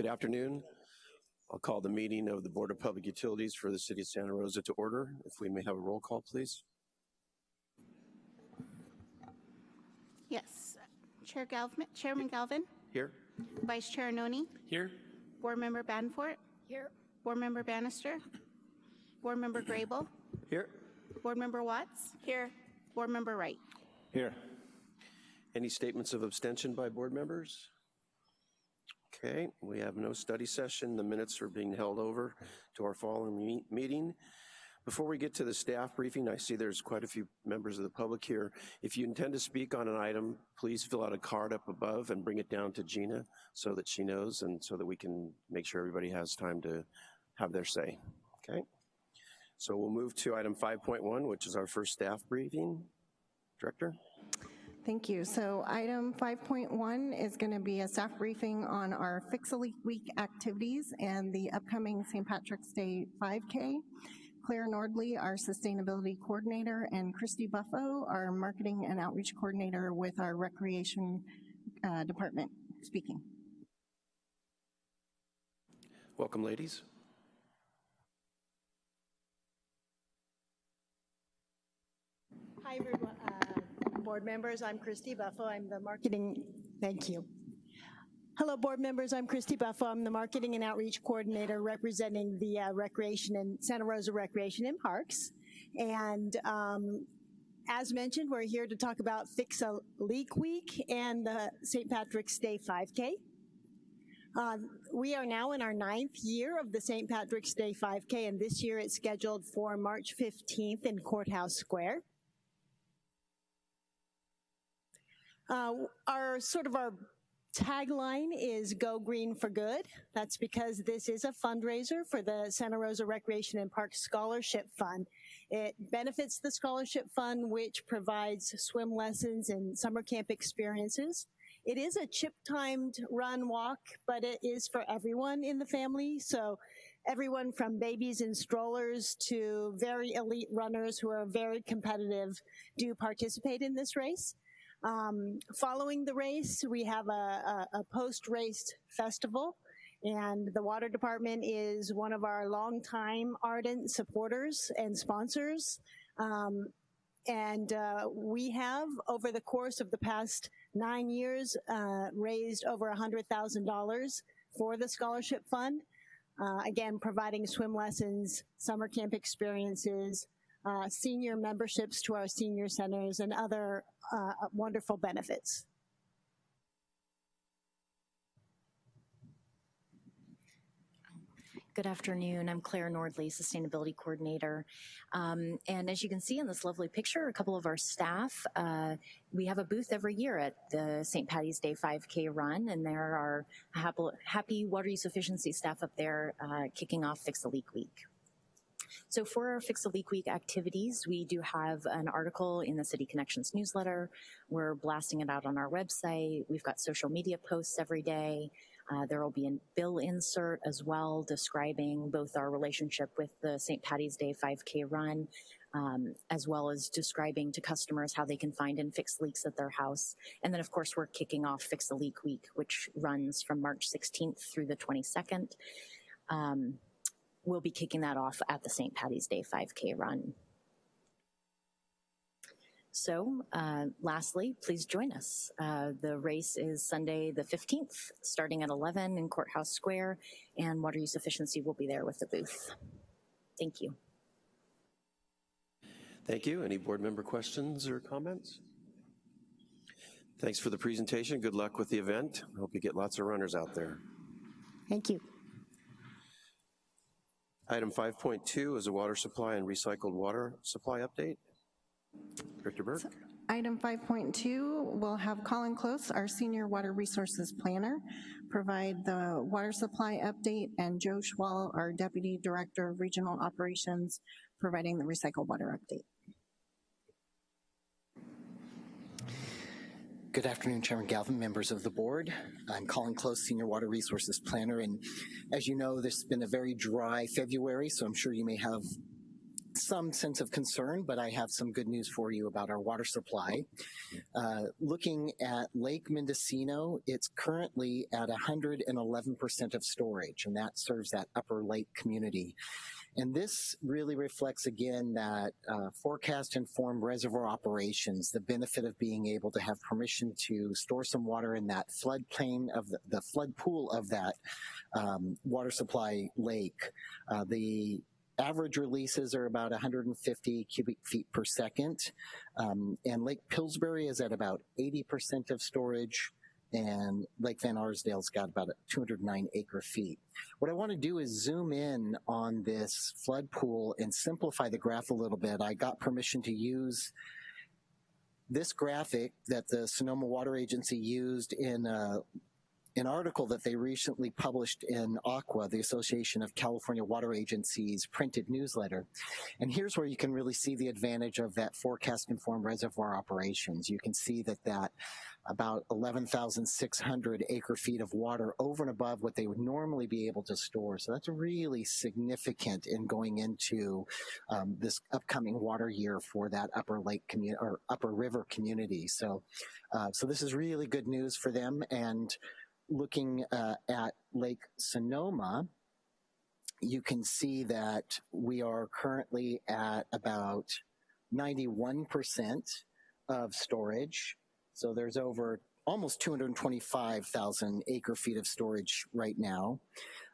Good afternoon. I'll call the meeting of the Board of Public Utilities for the City of Santa Rosa to order. If we may have a roll call, please. Yes. Chair Galvin, Chairman Galvin, Here? Vice Chair Noni, Here. Board Member Banfort. Here. Board Member Bannister. Board Member Grable. Here. Board Member Watts. Here. Board Member Wright. Here. Any statements of abstention by board members? Okay, we have no study session. The minutes are being held over to our following me- meeting. Before we get to the staff briefing, I see there's quite a few members of the public here. If you intend to speak on an item, please fill out a card up above and bring it down to Gina so that she knows and so that we can make sure everybody has time to have their say, okay? So we'll move to item 5.1, which is our first staff briefing. Director? Thank you. So item 5.1 is going to be a staff briefing on our Fix-A-Leak Week activities and the upcoming St. Patrick's Day 5K. Claire Nordley, our Sustainability Coordinator, and Christy Buffo, our Marketing and Outreach Coordinator with our Recreation uh, Department, speaking. Welcome, ladies. Hi, everyone, board members. I'm Christy Buffo. I'm the marketing, thank you. Hello, board members. I'm Christy Buffo. I'm the marketing and outreach coordinator representing the uh, recreation and Santa Rosa Recreation and Parks. And um, as mentioned, we're here to talk about Fix a Leak Week and the St. Patrick's Day 5K. Uh, we are now in our ninth year of the St. Patrick's Day 5K, and this year it's scheduled for March 15th in Courthouse Square. Uh, our sort of our tagline is Go Green for Good. That's because this is a fundraiser for the Santa Rosa Recreation and Park Scholarship Fund. It benefits the Scholarship Fund, which provides swim lessons and summer camp experiences. It is a chip-timed run walk, but it is for everyone in the family. So everyone from babies in strollers to very elite runners who are very competitive do participate in this race. Um, following the race, we have a, a, a post-race festival and the water department is one of our longtime ardent supporters and sponsors. Um, and uh, we have, over the course of the past nine years, uh, raised over $100,000 for the scholarship fund. Uh, again, providing swim lessons, summer camp experiences, uh, senior memberships to our senior centers, and other uh, wonderful benefits. Good afternoon. I'm Claire Nordley, Sustainability Coordinator. Um, and as you can see in this lovely picture, a couple of our staff, uh, we have a booth every year at the St. Patty's Day 5K run, and there are happy, water use efficiency staff up there uh, kicking off Fix a Leak Week. So for our Fix a Leak Week activities, we do have an article in the City Connections newsletter. We're blasting it out on our website. We've got social media posts every day. Uh, there will be a bill insert as well describing both our relationship with the St. Patty's Day 5K run, um, as well as describing to customers how they can find and fix leaks at their house. And then of course we're kicking off Fix a Leak Week, which runs from March 16th through the 22nd. Um, we'll be kicking that off at the St. Patty's Day 5K run. So uh, lastly, please join us. Uh, the race is Sunday the 15th, starting at 11 in Courthouse Square, and Water Use Efficiency will be there with the booth. Thank you. Thank you. Any board member questions or comments? Thanks for the presentation. Good luck with the event. Hope you get lots of runners out there. Thank you. Item 5.2 is a water supply and recycled water supply update. Director Burke. Item 5.2 will have Colin Close, our Senior Water Resources Planner, provide the water supply update, and Joe Schwall, our Deputy Director of Regional Operations, providing the recycled water update. Good afternoon, Chairman Galvin, members of the board. I'm Colin Close, Senior Water Resources Planner, and as you know, this has been a very dry February, so I'm sure you may have some sense of concern, but I have some good news for you about our water supply. Uh, looking at Lake Mendocino, it's currently at 111% of storage, and that serves that upper lake community. And this really reflects again that uh, forecast informed reservoir operations, the benefit of being able to have permission to store some water in that floodplain of the, the flood pool of that um, water supply lake. Uh, the average releases are about 150 cubic feet per second. Um, and Lake Pillsbury is at about 80% of storage and Lake Van Arsdale's got about 209 acre feet. What I want to do is zoom in on this flood pool and simplify the graph a little bit. I got permission to use this graphic that the Sonoma Water Agency used in a an article that they recently published in ACWA, the Association of California Water Agencies printed newsletter. And here's where you can really see the advantage of that forecast informed reservoir operations. You can see that that about 11,600 acre feet of water over and above what they would normally be able to store. So that's really significant in going into um, this upcoming water year for that upper lake community or upper river community. So, uh, so this is really good news for them. And looking uh, at Lake Sonoma, you can see that we are currently at about 91% of storage. So there's over almost 225,000 acre feet of storage right now.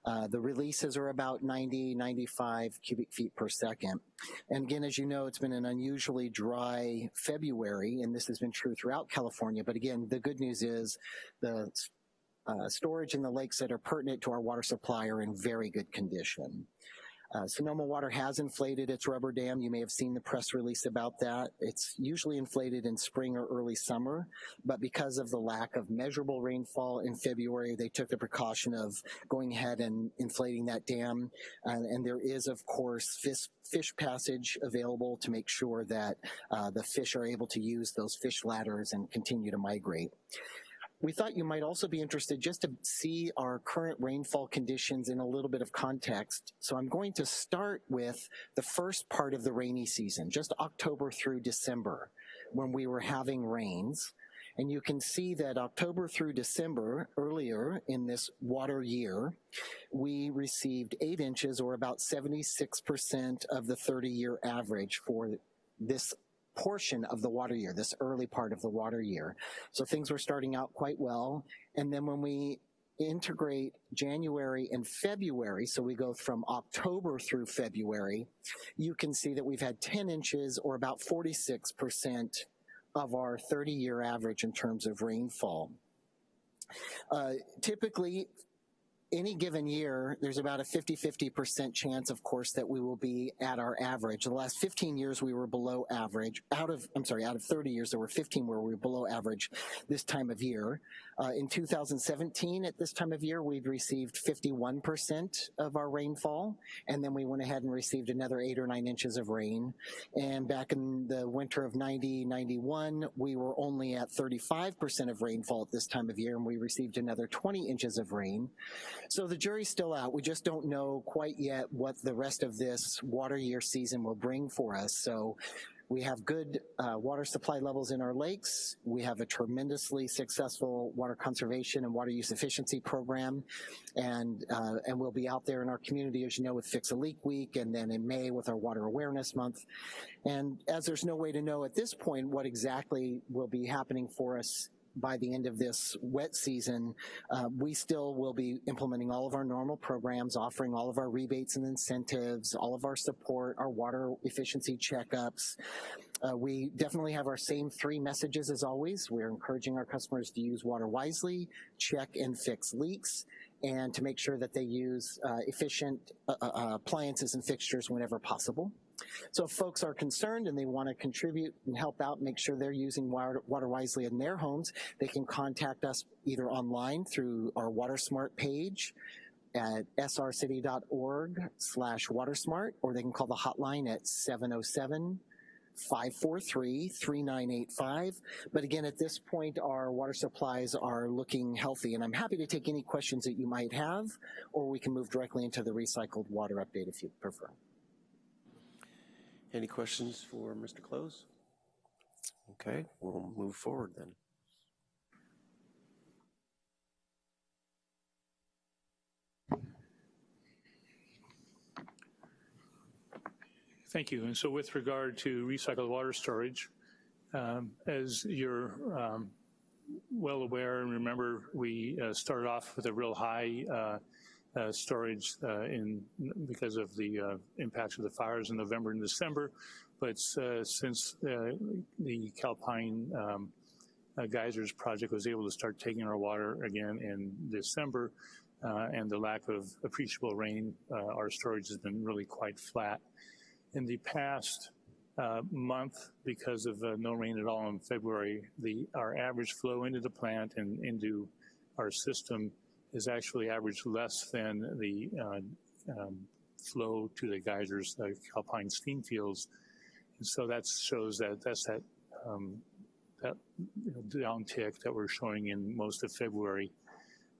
Uh, the releases are about 90, 95 cubic feet per second. And again, as you know, it's been an unusually dry February, and this has been true throughout California. But again, the good news is the uh, storage in the lakes that are pertinent to our water supply are in very good condition. Uh, Sonoma Water has inflated its rubber dam. You may have seen the press release about that. It's usually inflated in spring or early summer, but because of the lack of measurable rainfall in February, they took the precaution of going ahead and inflating that dam. Uh, and there is, of course, fish, fish passage available to make sure that uh, the fish are able to use those fish ladders and continue to migrate. We thought you might also be interested just to see our current rainfall conditions in a little bit of context. So I'm going to start with the first part of the rainy season, just October through December, when we were having rains. And you can see that October through December, earlier in this water year, we received eight inches or about 76% of the 30 year average for this portion of the water year, this early part of the water year. So things were starting out quite well. And then when we integrate January and February, so we go from October through February, you can see that we've had 10 inches or about 46% of our 30 year average in terms of rainfall. Uh, typically, any given year, there's about a 50-50% chance, of course, that we will be at our average. The last 15 years, we were below average. Out of, I'm sorry, out of 30 years, there were 15 where we were below average this time of year. Uh, in 2017, at this time of year, we'd received 51% of our rainfall, and then we went ahead and received another eight or nine inches of rain. And back in the winter of 90, 91, we were only at 35% of rainfall at this time of year, and we received another 20 inches of rain. So the jury's still out. We just don't know quite yet what the rest of this water year season will bring for us. So we have good uh, water supply levels in our lakes. We have a tremendously successful water conservation and water use efficiency program. And, uh, and we'll be out there in our community, as you know, with Fix a Leak Week and then in May with our Water Awareness Month. And as there's no way to know at this point what exactly will be happening for us by the end of this wet season, uh, we still will be implementing all of our normal programs, offering all of our rebates and incentives, all of our support, our water efficiency checkups. Uh, we definitely have our same three messages as always. We're encouraging our customers to use water wisely, check and fix leaks, and to make sure that they use uh, efficient uh, uh, appliances and fixtures whenever possible. So if folks are concerned and they want to contribute and help out, make sure they're using water, wisely in their homes, they can contact us either online through our WaterSmart page at srcity.org slash watersmart, or they can call the hotline at 707 543-3985. But again, at this point, our water supplies are looking healthy, and I'm happy to take any questions that you might have, or we can move directly into the recycled water update if you prefer. Any questions for Mr. Close? Okay, we'll move forward then. Thank you. And so with regard to recycled water storage, um, as you're um, well aware and remember, we uh, started off with a real high uh, uh, storage uh, in because of the uh, impacts of the fires in November and December. But uh, since uh, the Calpine um, uh, geysers project was able to start taking our water again in December, and the lack of appreciable rain, our storage has been really quite flat. In the past month, because of no rain at all in February, the our average flow into the plant and into our system is actually averaged less than the uh, um, flow to the geysers, the Calpine steam fields. And so that shows that that's that um, that you know, downtick that we're showing in most of February.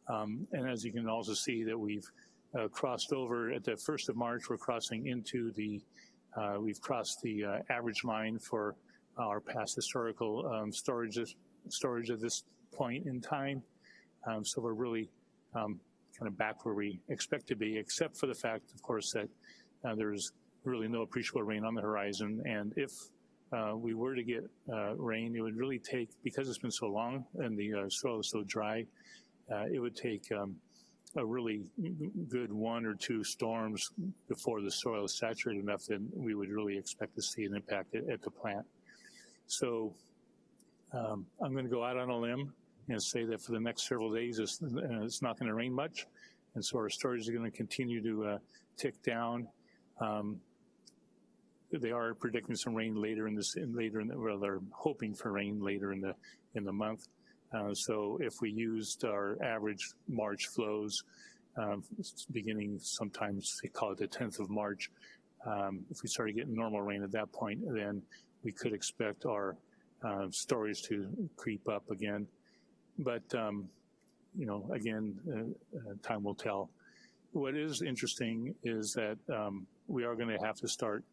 Um, and as you can also see that we've uh, crossed over at the 1st of March, we're crossing into the, uh, we've crossed the uh, average line for our past historical um, storage, storage at this point in time. Um, so we're really um, kind of back where we expect to be, except for the fact, of course, that uh, there's really no appreciable rain on the horizon. And if uh, we were to get uh, rain, it would really take, because it's been so long and the uh, soil is so dry, uh, it would take um, a really good one or two storms before the soil is saturated enough that we would really expect to see an impact at, at the plant. So um, I'm going to go out on a limb and say that for the next several days, it's, uh, it's not going to rain much. And so our storage is going to continue to uh, tick down. Um, they are predicting some rain later in this, in later in the, well, they're hoping for rain later in the, in the month. Uh, so if we used our average March flows, um, beginning sometimes they call it the 10th of March, um, if we started getting normal rain at that point, then we could expect our uh, storage to creep up again. But, um, you know, again, uh, uh, time will tell. What is interesting is that um, we are going to have to start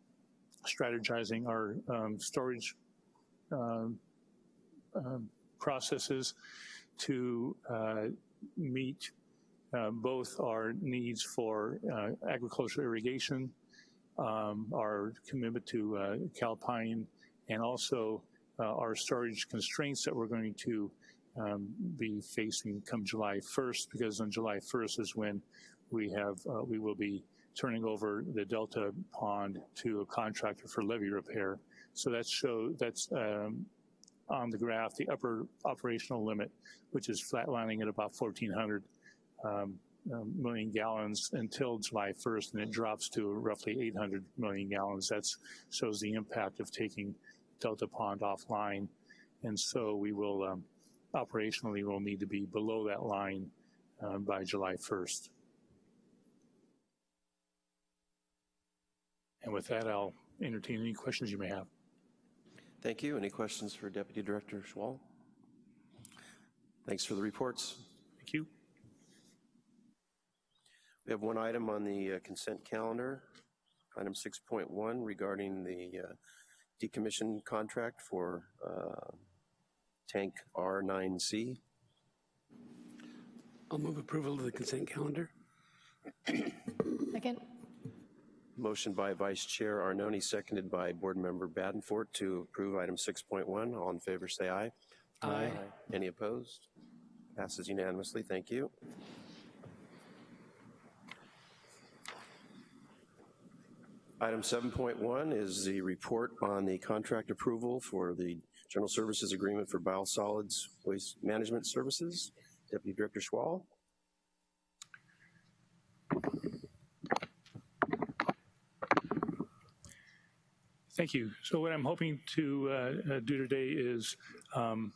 strategizing our um, storage um, processes to uh, meet uh, both our needs for uh, agricultural irrigation, um, our commitment to uh, Calpine, and also uh, our storage constraints that we're going to um, be facing come July 1st, because on July 1st is when we have uh, we will be turning over the Delta Pond to a contractor for levee repair. So that show that's um, on the graph, the upper operational limit, which is flatlining at about 1,400 um, um, million gallons until July 1st, and it drops to roughly 800 million gallons. That shows the impact of taking Delta Pond offline. And so we will, um, operationally, will need to be below that line uh, by July 1st. And with that, I'll entertain any questions you may have. Thank you. Any questions for Deputy Director Schwal? Thanks for the reports. Thank you. We have one item on the uh, consent calendar, item 6.1 regarding the uh, decommission contract for uh, tank R9C. I'll move approval of the consent calendar. Second. Motion by Vice Chair Arnone, seconded by Board Member Badenfort to approve item 6.1. All in favor, say aye. Aye. Any opposed? Passes unanimously. Thank you. Item 7.1 is the report on the contract approval for the General Services Agreement for Biosolids Waste Management Services. Deputy Director Schwal. Thank you. So what I'm hoping to uh, do today is um,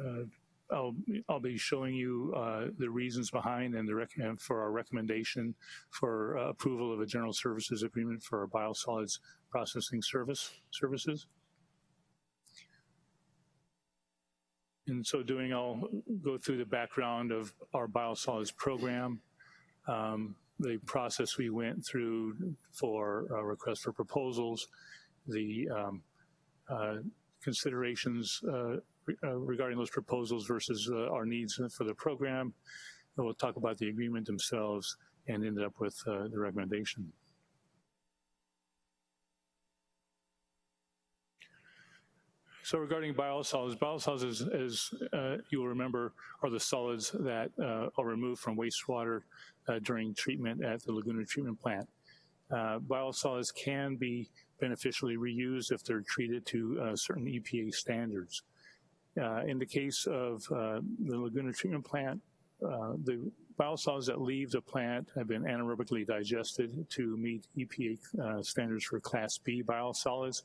uh, I'll, I'll be showing you uh, the reasons behind and the for our recommendation for uh, approval of a general services agreement for our biosolids processing service services. In so doing, I'll go through the background of our biosolids program, um, the process we went through for a request for proposals, the um, uh, considerations uh, re- uh, regarding those proposals versus uh, our needs for the program. And we'll talk about the agreement themselves and end up with uh, the recommendation. So regarding biosolids, biosolids, as, uh, you will remember, are the solids that uh, are removed from wastewater uh, during treatment at the Laguna Treatment Plant. Uh, biosolids can be beneficially reused if they're treated to uh, certain EPA standards. Uh, in the case of the Laguna Treatment Plant, uh, biosolids that leave the plant have been anaerobically digested to meet EPA uh, standards for Class B biosolids.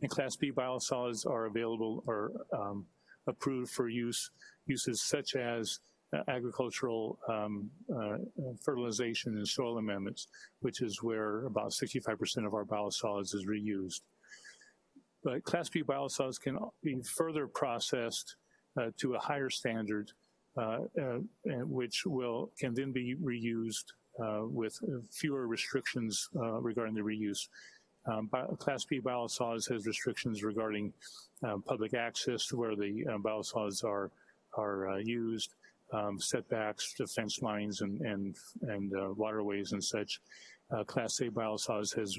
And Class B biosolids are available or um, approved for use uses such as uh, agricultural um, uh, fertilization and soil amendments, which is where about 65% of our biosolids is reused. But Class B biosolids can be further processed uh, to a higher standard, which will can then be reused uh, with fewer restrictions uh, regarding the reuse. Um, Class B biosolids has restrictions regarding uh, public access to where the biosolids are are used, um, setbacks to fence lines and and and waterways and such. Class A biosolids has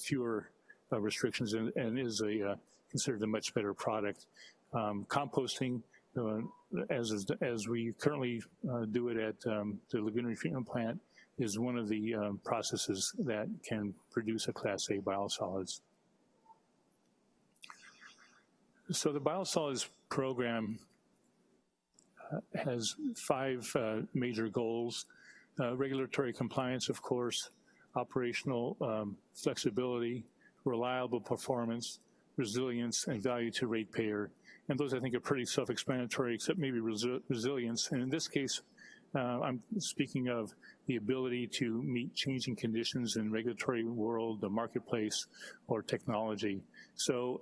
fewer uh, restrictions and, and, is a uh, considered a much better product. Um, composting, uh, as as we currently do it at um, the Laguna Treatment Plant, is one of the um, processes that can produce a Class A biosolids. So the biosolids program uh, has five uh, major goals. Uh, regulatory compliance, of course, operational um, flexibility, reliable performance, resilience, and value to ratepayer. And those I think are pretty self-explanatory, except maybe resi resilience. And in this case, uh, I'm speaking of the ability to meet changing conditions in regulatory world, the marketplace, or technology. So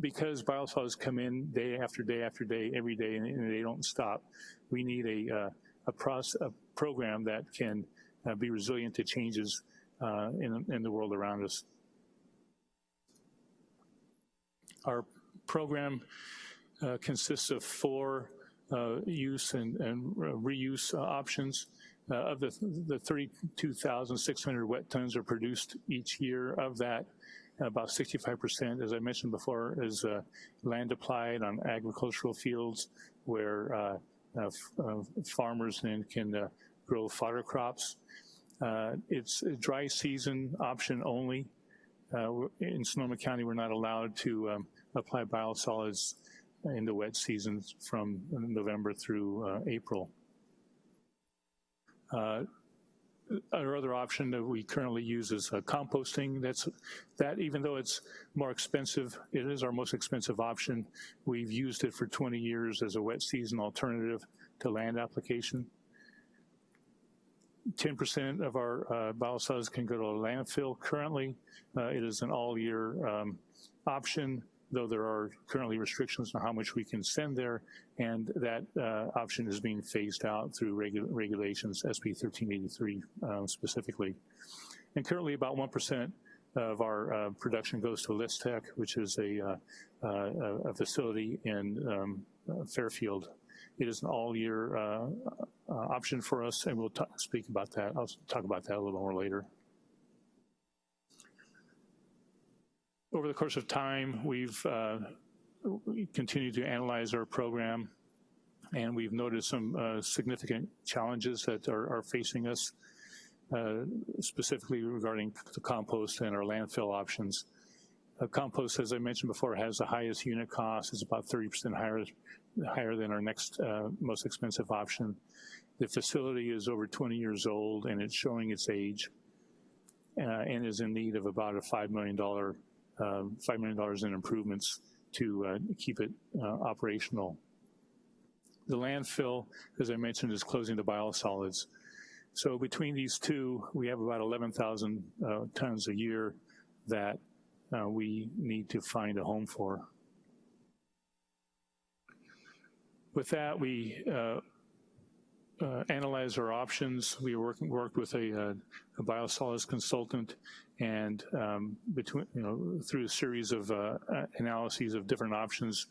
because biosolids come in day after day after day, every day, and, and they don't stop, we need a, uh, a, process, a program that can uh, be resilient to changes uh, in, in the world around us. Our program uh, consists of four uh, use and, and reuse uh, options. Uh, of the, the 32,600 wet tons are produced each year. Of that, about 65%, as I mentioned before, is uh, land applied on agricultural fields where uh, farmers then can grow fodder crops. it's a dry season option only. Uh, in Sonoma County, we're not allowed to um, apply biosolids in the wet seasons from November through uh, April. Uh, our other option that we currently use is uh, composting. That's that even though it's more expensive, it is our most expensive option. We've used it for 20 years as a wet season alternative to land application. 10% of our uh, biosolids can go to a landfill currently. Uh, it is an all-year um, option though there are currently restrictions on how much we can send there, and that uh, option is being phased out through regu regulations, SB 1383 uh, specifically. And currently about 1% of our uh, production goes to Lystek, which is a, uh, uh, a facility in um, uh, Fairfield. It is an all-year option for us, and we'll speak about that. I'll talk about that a little more later. Over the course of time, we've uh, continued to analyze our program, and we've noticed some uh, significant challenges that are, are facing us, uh, specifically regarding the compost and our landfill options. Uh, compost, as I mentioned before, has the highest unit cost. It's about 30% higher, higher than our next uh, most expensive option. The facility is over 20 years old, and it's showing its age, uh, and is in need of about a $5 million um, $5 million in improvements to uh, keep it uh, operational. The landfill, as I mentioned, is closing the biosolids. So between these two, we have about 11,000 uh, tons a year that uh, we need to find a home for. With that, we uh, uh, analyzed our options. We worked, worked with a, uh, a biosolids consultant and um, between, you know, through a series of uh, analyses of different options,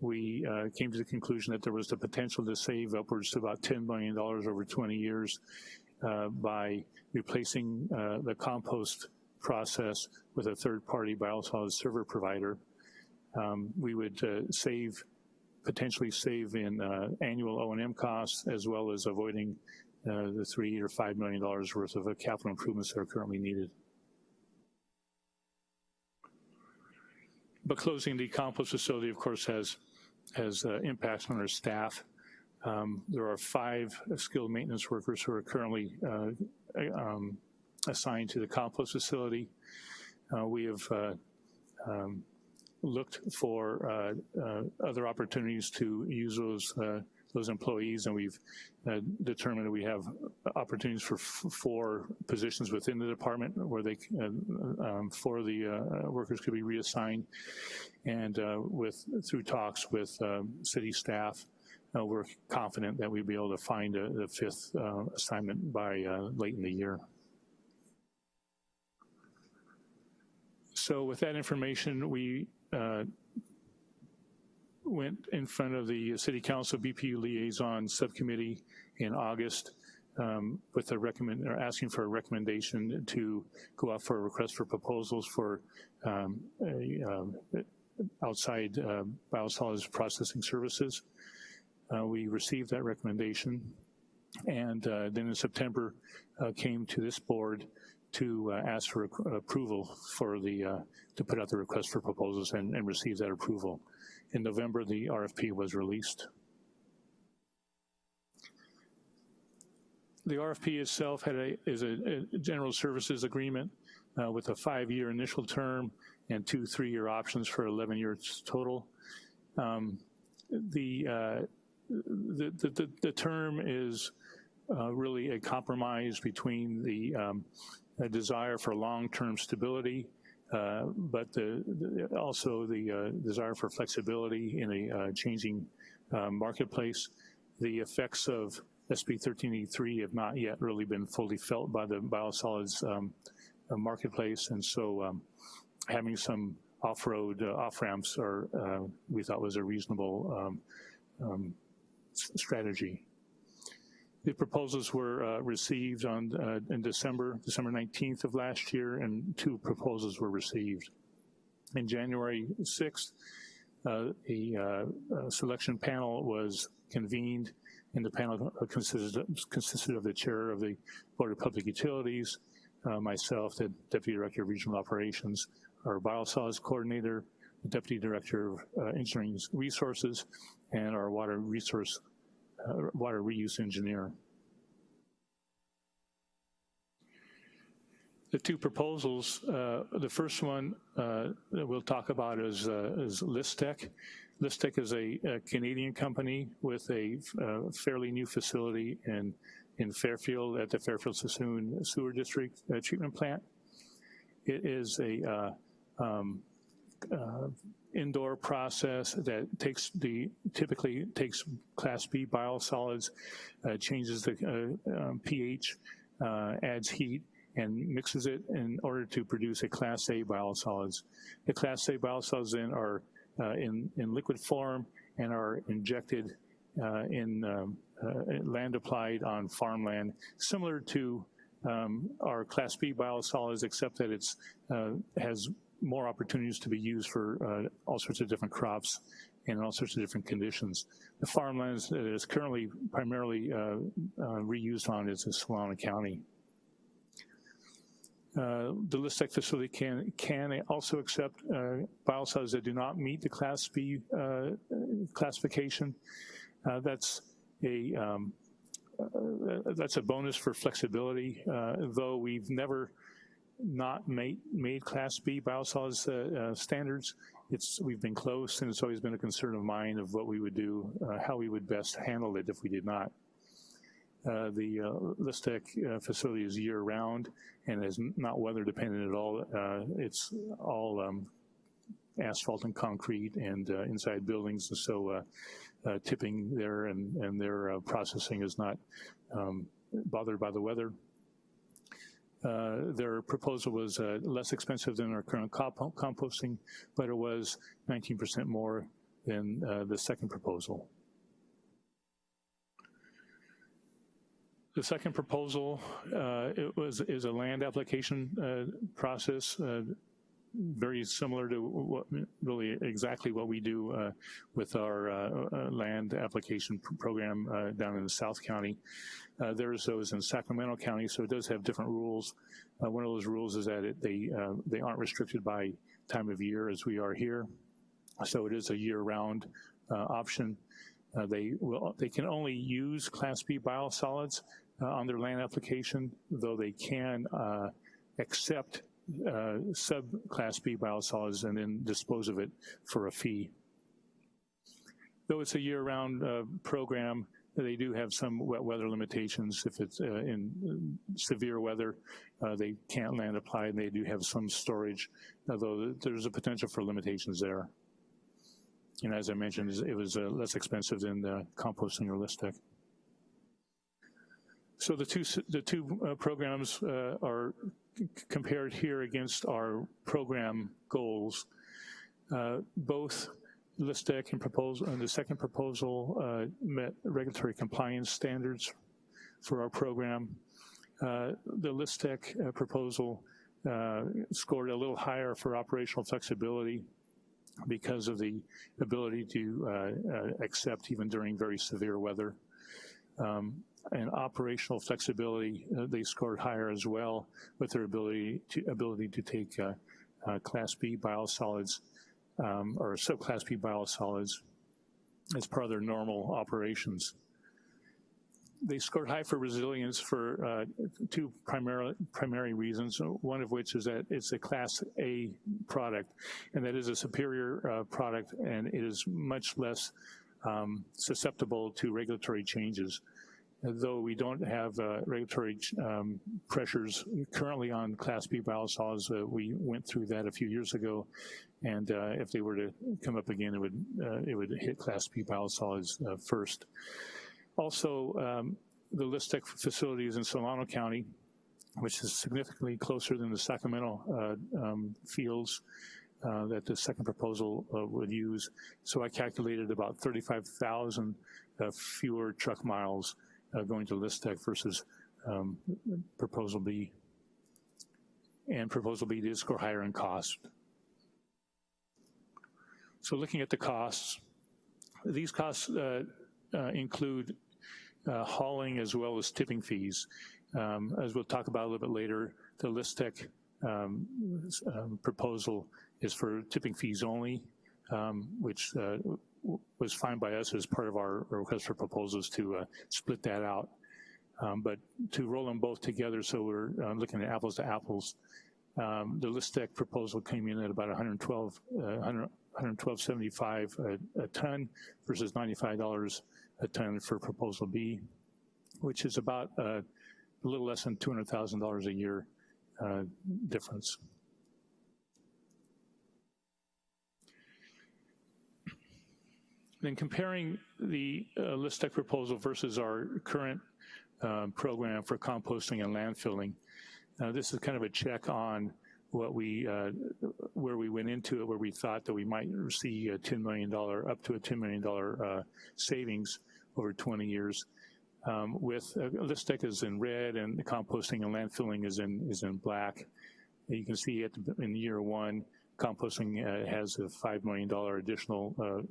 we uh, came to the conclusion that there was the potential to save upwards to about $10 million over 20 years uh, by replacing uh, the compost process with a third-party biosolids server provider. Um, we would uh, save, potentially save in uh, annual O&M costs as well as avoiding uh, the three or $5 million worth of capital improvements that are currently needed. But closing the compost facility, of course, has has uh, impacts on our staff. Um, there are five skilled maintenance workers who are currently uh, um, assigned to the compost facility. Uh, we have uh, um, looked for uh, uh, other opportunities to use those those employees, and we've uh, determined that we have opportunities for four positions within the department where they, uh, um, four of the uh, workers could be reassigned. And with through talks with um, city staff, we're confident that we'll be able to find a, fifth assignment by late in the year. So with that information, we uh, went in front of the City Council BPU Liaison Subcommittee in August um, with a recommend, or asking for a recommendation to go out for a request for proposals for um, a, um, outside uh, biosolids processing services. Uh, we received that recommendation and uh, then in September uh, came to this board to uh, ask for approval for the, uh, to put out the request for proposals and, and receive that approval in November, the RFP was released. The RFP itself had a, is a, a general services agreement uh, with a five-year initial term and two three-year options for 11 years total. Um, the, uh, the, the, the, term is uh, really a compromise between the um, desire for long-term stability uh, but the, the, also the uh, desire for flexibility in a uh, changing marketplace. The effects of SB 1383 have not yet really been fully felt by the biosolids um, marketplace, and so um, having some off-road uh, off-ramps are uh, we thought was a reasonable um, um strategy. The proposals were uh, received on uh, in December, December 19th of last year, and two proposals were received. In January 6th, uh, a uh, selection panel was convened, and the panel consisted, consisted of the chair of the Board of Public Utilities, uh, myself, the Deputy Director of Regional Operations, our biosolids coordinator, the Deputy Director of uh, Engineering Resources, and our water resource uh, water reuse engineer. The two proposals, uh, the first one uh, that we'll talk about is, uh, is Lystek. Lystek is a, a, Canadian company with a uh, fairly new facility in, in Fairfield at the Fairfield Suisun Sewer District uh, Treatment Plant. It is a um, indoor process that takes the, typically takes class B biosolids, uh, changes the uh, um, pH, uh, adds heat, and mixes it in order to produce a class A biosolids. The class A biosolids then are uh, in, in liquid form and are injected uh, in um, uh, land applied on farmland, similar to um, our class B biosolids, except that it's has more opportunities to be used for uh, all sorts of different crops and all sorts of different conditions. The farmlands that is currently primarily uh, uh, reused on is in Solano County. Uh, the Lystek facility can can also accept uh, biosolids that do not meet the Class B uh, classification. Uh, that's a um, uh, that's a bonus for flexibility, though we've never not made, made Class B biosolids uh, uh, standards. It's, we've been close and it's always been a concern of mine of what we would do, uh, how we would best handle it if we did not. Uh, the uh, Lystek uh, facility is year round and is not weather dependent at all. it's all um, asphalt and concrete and uh, inside buildings, and so uh, uh, tipping there and, and their uh, processing is not um, bothered by the weather. Uh, their proposal was uh, less expensive than our current comp composting, but it was 19% more than uh, the second proposal. The second proposal uh, it was is a land application uh, process, very similar to what, really exactly what we do uh, with our uh, uh, land application pr program uh, down in the South County. Uh, there's those in Sacramento County, so it does have different rules. Uh, one of those rules is that it, they they aren't restricted by time of year as we are here, so it is a year-round option. They will they can only use Class B biosolids on their land application, though they can uh, sub-Class B biosolids and then dispose of it for a fee. Though it's a year-round program, they do have some wet weather limitations. If it's uh, in severe weather, uh, they can't land apply, and they do have some storage, although there's a potential for limitations there. And as I mentioned, it was uh, less expensive than composting or Lystek. So the two, the two uh, programs uh, are compared here against our program goals. Uh, both Lystek and proposal and the second proposal uh, met regulatory compliance standards for our program. Uh, the Lystek uh, proposal scored a little higher for operational flexibility because of the ability to uh, uh, accept even during very severe weather. Um, and operational flexibility, uh, they scored higher as well with their ability to, ability to take uh, uh, Class B biosolids um, or subclass B biosolids as part of their normal operations they scored high for resilience for uh, two primary, primary reasons, one of which is that it's a class A product, and that is a superior uh, product, and it is much less um, susceptible to regulatory changes. Though we don't have uh, regulatory um, pressures currently on Class B biosolids, uh, we went through that a few years ago, and uh, if they were to come up again, it would uh, it would hit Class B biosolids first. Also, um, the Lystek facilities in Solano County, which is significantly closer than the Sacramento uh, um, fields uh, that the second proposal uh, would use. So I calculated about 35,000 uh, fewer truck miles uh, going to Lystek versus um, proposal B. And proposal B did score higher in cost. So looking at the costs, these costs uh, uh, include uh, hauling as well as tipping fees. Um, as we'll talk about a little bit later, the Lystek um, um, proposal is for tipping fees only, um, which uh, was fine by us as part of our request for proposals to uh, split that out. Um, but to roll them both together so we're uh, looking at apples to apples, um, the Lystek proposal came in at about 112, uh, 100, 112.75 a, a ton versus $95 a ton for proposal B, which is about uh, a little less than $200,000 a year uh, difference. Then comparing the uh, Lystek proposal versus our current uh, program for composting and landfilling, uh, this is kind of a check on what we, uh, where we went into it, where we thought that we might see a $10 million, up to a $10 million uh, savings over 20 years. Um, with uh, Lystek is in red and the composting and landfilling is in is in black. You can see at the, in year one, composting uh, has a $5 million additional uh,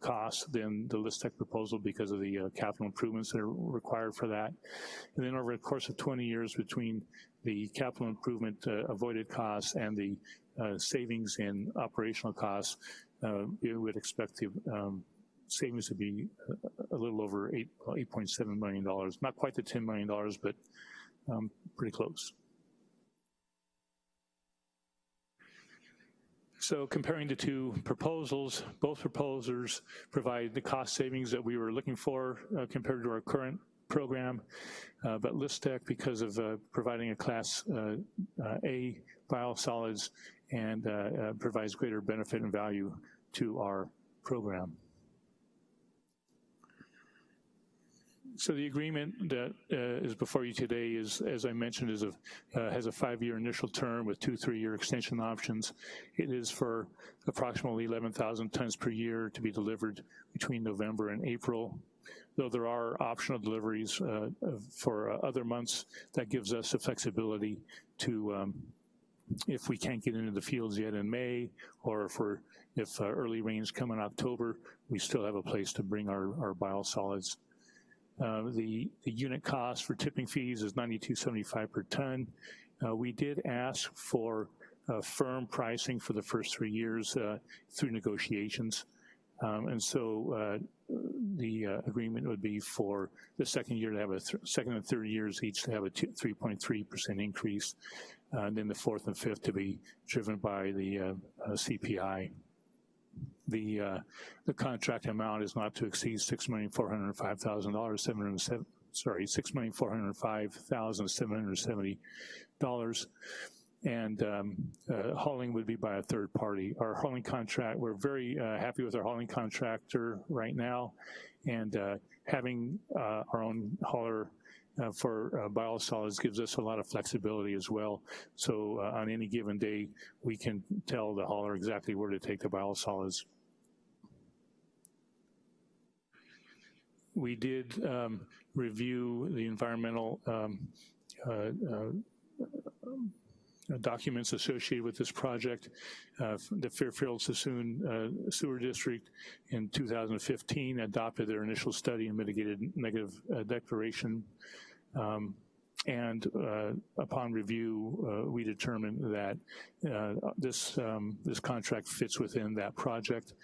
cost than the Lystek proposal because of the uh, capital improvements that are required for that. And then over the course of 20 years between the capital improvement uh, avoided costs and the uh, savings in operational costs, uh, we would expect the um, savings to be a little over eight, $8.7 million. Not quite the $10 million, but um, pretty close. So comparing the two proposals, both proposers provide the cost savings that we were looking for uh, compared to our current program, uh, but Lystek, because of uh, providing a class uh, uh, A biosolids, and uh, provides greater benefit and value to our program. So the agreement that uh, is before you today is, as I mentioned, is a, uh, has a five-year initial term with two three-year extension options. It is for approximately 11,000 tons per year to be delivered between November and April. Though there are optional deliveries uh, for uh, other months, that gives us the flexibility to, um, if we can't get into the fields yet in May, or if we're, if uh, early rains come in October, we still have a place to bring our, our biosolids. Uh, the, the unit cost for tipping fees is 92.75 per ton. Uh, we did ask for uh, firm pricing for the first three years uh, through negotiations. Um, and so uh, the agreement would be for the second year to have a second and third years each to have a 3.3% increase, and then the fourth and fifth to be driven by the CPI the uh, the contract amount is not to exceed six million four hundred five thousand dollars seven hundred seven sorry six million four hundred five thousand seven hundred seventy dollars and um, uh, hauling would be by a third party. Our hauling contract, we're very uh, happy with our hauling contractor right now, and uh, having uh, our own hauler uh, for biosolids gives us a lot of flexibility as well. So on any given day, we can tell the hauler exactly where to take the biosolids. We did um, review the environmental um, uh, uh, documents associated with this project. Uh, the Fairfield Suisun uh, Sewer District in 2015 adopted their initial study and mitigated negative uh, declaration. Um, and uh, upon review, uh, we determined that this um, this contract fits within that project.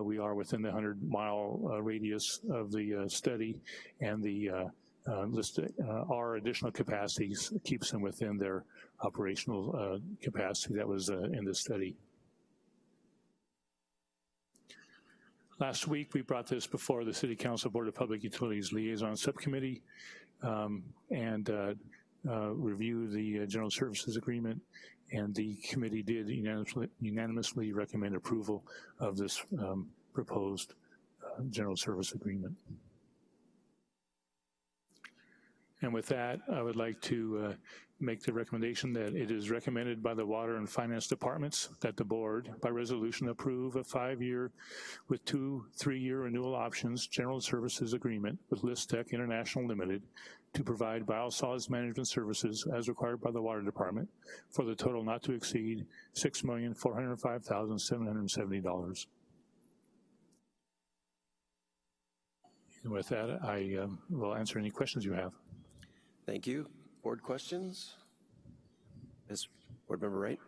we are within the 100 mile radius of the study, and the uh, list uh, our additional capacities keeps them within their operational uh, capacity that was uh, in the study. Last week, we brought this before the City Council Board of Public Utilities Liaison Subcommittee um, and uh, uh, reviewed the General Services Agreement, and the committee did unanimously, unanimously recommend approval of this um, proposed General Service Agreement. And with that, I would like to uh, make the recommendation that it is recommended by the Water and Finance Departments that the board, by resolution, approve a five-year with two three-year renewal options general services agreement with Lystek International Limited to provide biosolids management services as required by the Water Department for the total not to exceed $6,405,770. And with that, I um, will answer any questions you have. Thank you. Board questions? Ms. Board Member Wright?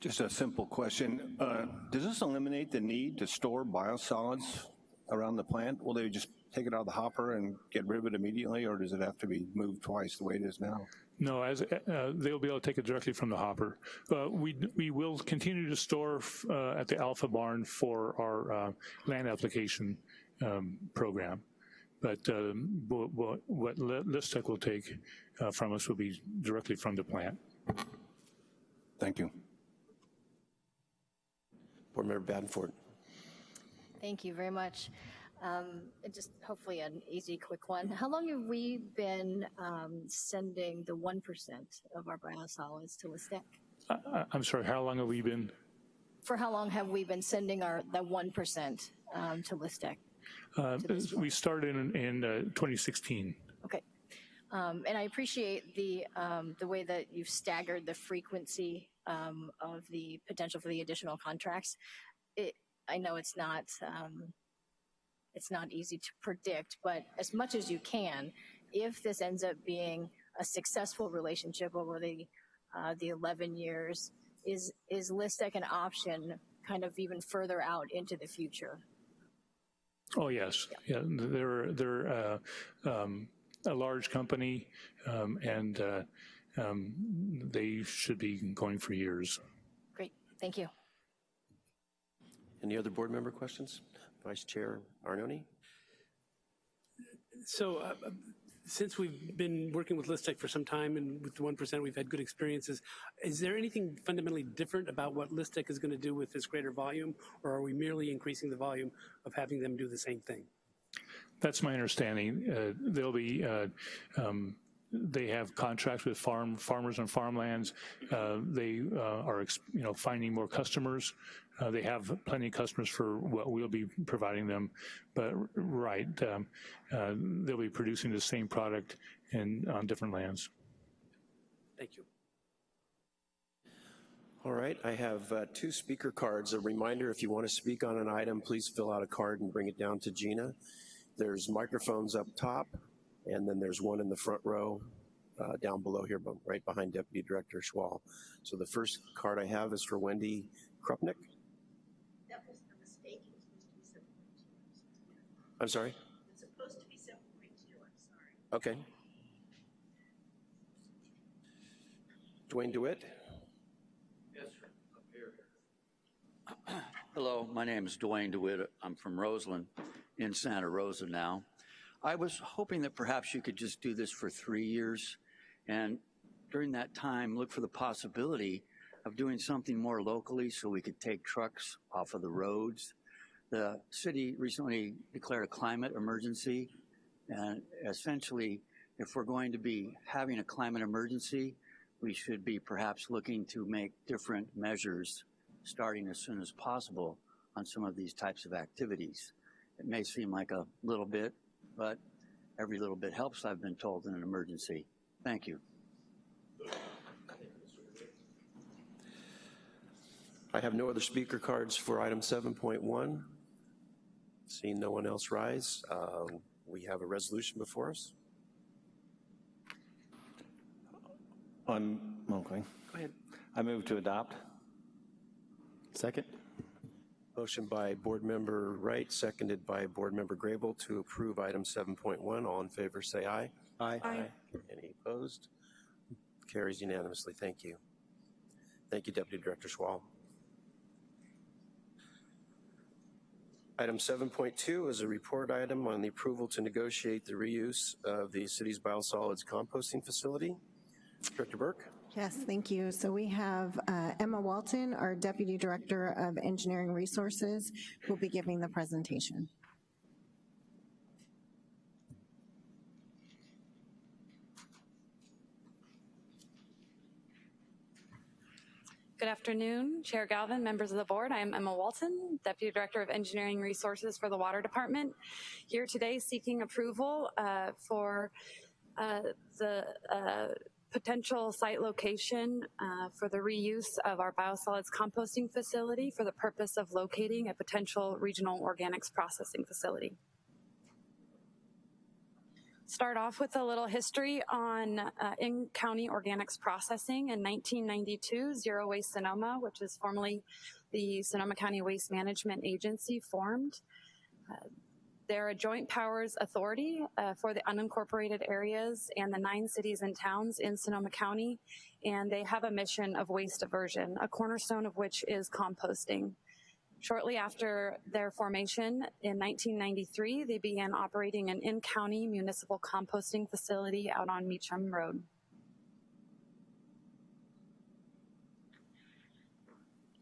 Just a simple question. Uh, does this eliminate the need to store biosolids around the plant? Will they just take it out of the hopper and get rid of it immediately, or does it have to be moved twice the way it is now? No, as uh, they'll be able to take it directly from the hopper. Uh, we we will continue to store uh, at the Alpha Barn for our uh, land application um, program. But um, what, what Lystek will take uh, from us will be directly from the plant. Thank you. Board Member Badenford. Thank you very much. Um, just hopefully an easy, quick one. How long have we been um, sending the 1% of our biosolids to Lystek? I, I'm sorry, how long have we been? For how long have we been sending our the 1% um, to Lystek? Uh, we started in, in uh, 2016. Okay. Um, and I appreciate the, um, the way that you've staggered the frequency um, of the potential for the additional contracts. It, I know it's not, um, it's not easy to predict, but as much as you can, if this ends up being a successful relationship over the, uh, the 11 years, is, is Lystek an option kind of even further out into the future? Oh yes, yeah. They're they're uh, um, a large company, um, and uh, um, they should be going for years. Great, thank you. Any other board member questions? Vice Chair Arnone? So uh, since we've been working with Lystek for some time and with the 1% we've had good experiences, is there anything fundamentally different about what Lystek is going to do with this greater volume, or are we merely increasing the volume of having them do the same thing? That's my understanding. Uh, They'll be, uh, um, they have contracts with farm, farmers and farmlands. Uh, They uh, are, you know, finding more customers. Uh, They have plenty of customers for what we'll be providing them. But, right, um, uh, they'll be producing the same product in, on different lands. Thank you. All right, I have uh, two speaker cards. A reminder, if you want to speak on an item, please fill out a card and bring it down to Gina. There's microphones up top, and then there's one in the front row uh, down below here, but right behind Deputy Director Schwal. So the first card I have is for Wendy Krupnick. That was a mistake. It was supposed to be 7.2. I'm sorry? It's supposed to be 7.2. I'm sorry. Okay. Dwayne DeWitt? Yes, up here. Hello, my name is Dwayne DeWitt. I'm from Roseland in Santa Rosa now. I was hoping that perhaps you could just do this for three years and during that time look for the possibility of doing something more locally so we could take trucks off of the roads. The city recently declared a climate emergency and essentially if we're going to be having a climate emergency, we should be perhaps looking to make different measures starting as soon as possible on some of these types of activities. It may seem like a little bit, but every little bit helps, I've been told, in an emergency. Thank you. I have no other speaker cards for item 7.1. Seeing no one else rise, um, we have a resolution before us. I'm okay. Go ahead. I move to adopt. Second? Motion by Board Member Wright, seconded by Board Member Grable to approve item 7.1. All in favor, say aye. Aye. aye. Any opposed? Carries unanimously. Thank you. Thank you, Deputy Director Schwal. Item 7.2 is a report item on the approval to negotiate the reuse of the city's biosolids composting facility. Director Burke? Yes, thank you. So we have uh, Emma Walton, our Deputy Director of Engineering Resources, who will be giving the presentation. Good afternoon, Chair Galvin, members of the board. I am Emma Walton, Deputy Director of Engineering Resources for the Water Department, here today seeking approval uh, for uh, the uh, potential site location uh, for the reuse of our biosolids composting facility for the purpose of locating a potential regional organics processing facility start off with a little history on uh, in-county organics processing. In 1992, Zero Waste Sonoma, which is formerly the Sonoma County Waste Management Agency, formed. Uh, they're a joint powers authority uh, for the unincorporated areas and the nine cities and towns in Sonoma County, and they have a mission of waste diversion, a cornerstone of which is composting. Shortly after their formation in 1993, they began operating an in-county municipal composting facility out on Meacham Road.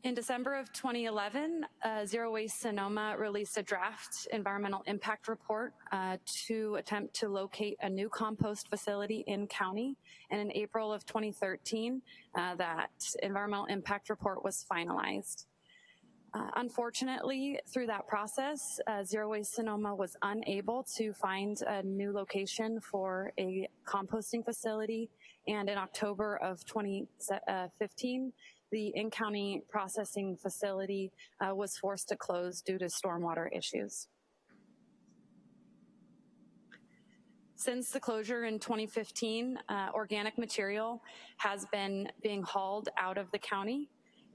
In December of 2011, uh, Zero Waste Sonoma released a draft environmental impact report uh, to attempt to locate a new compost facility in county. And in April of 2013, uh, that environmental impact report was finalized. Uh, unfortunately, through that process, uh, Zero Waste Sonoma was unable to find a new location for a composting facility. And in October of 2015, the in-county processing facility uh, was forced to close due to stormwater issues. Since the closure in 2015, uh, organic material has been being hauled out of the county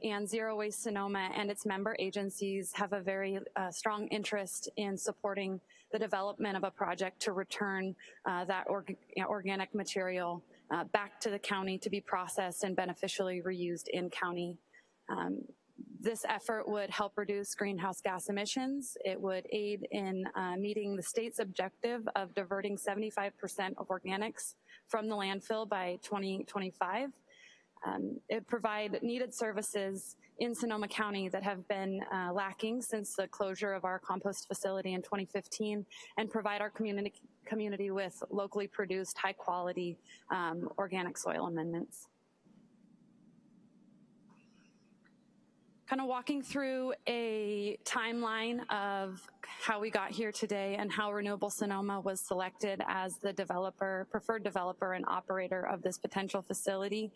and Zero Waste Sonoma and its member agencies have a very uh, strong interest in supporting the development of a project to return uh, that org organic material uh, back to the county to be processed and beneficially reused in county. Um, this effort would help reduce greenhouse gas emissions. It would aid in uh, meeting the state's objective of diverting 75% of organics from the landfill by 2025. Um, it provide needed services in Sonoma County that have been uh, lacking since the closure of our compost facility in 2015 and provide our community, community with locally produced high quality um, organic soil amendments. kind of walking through a timeline of how we got here today and how Renewable Sonoma was selected as the developer, preferred developer and operator of this potential facility.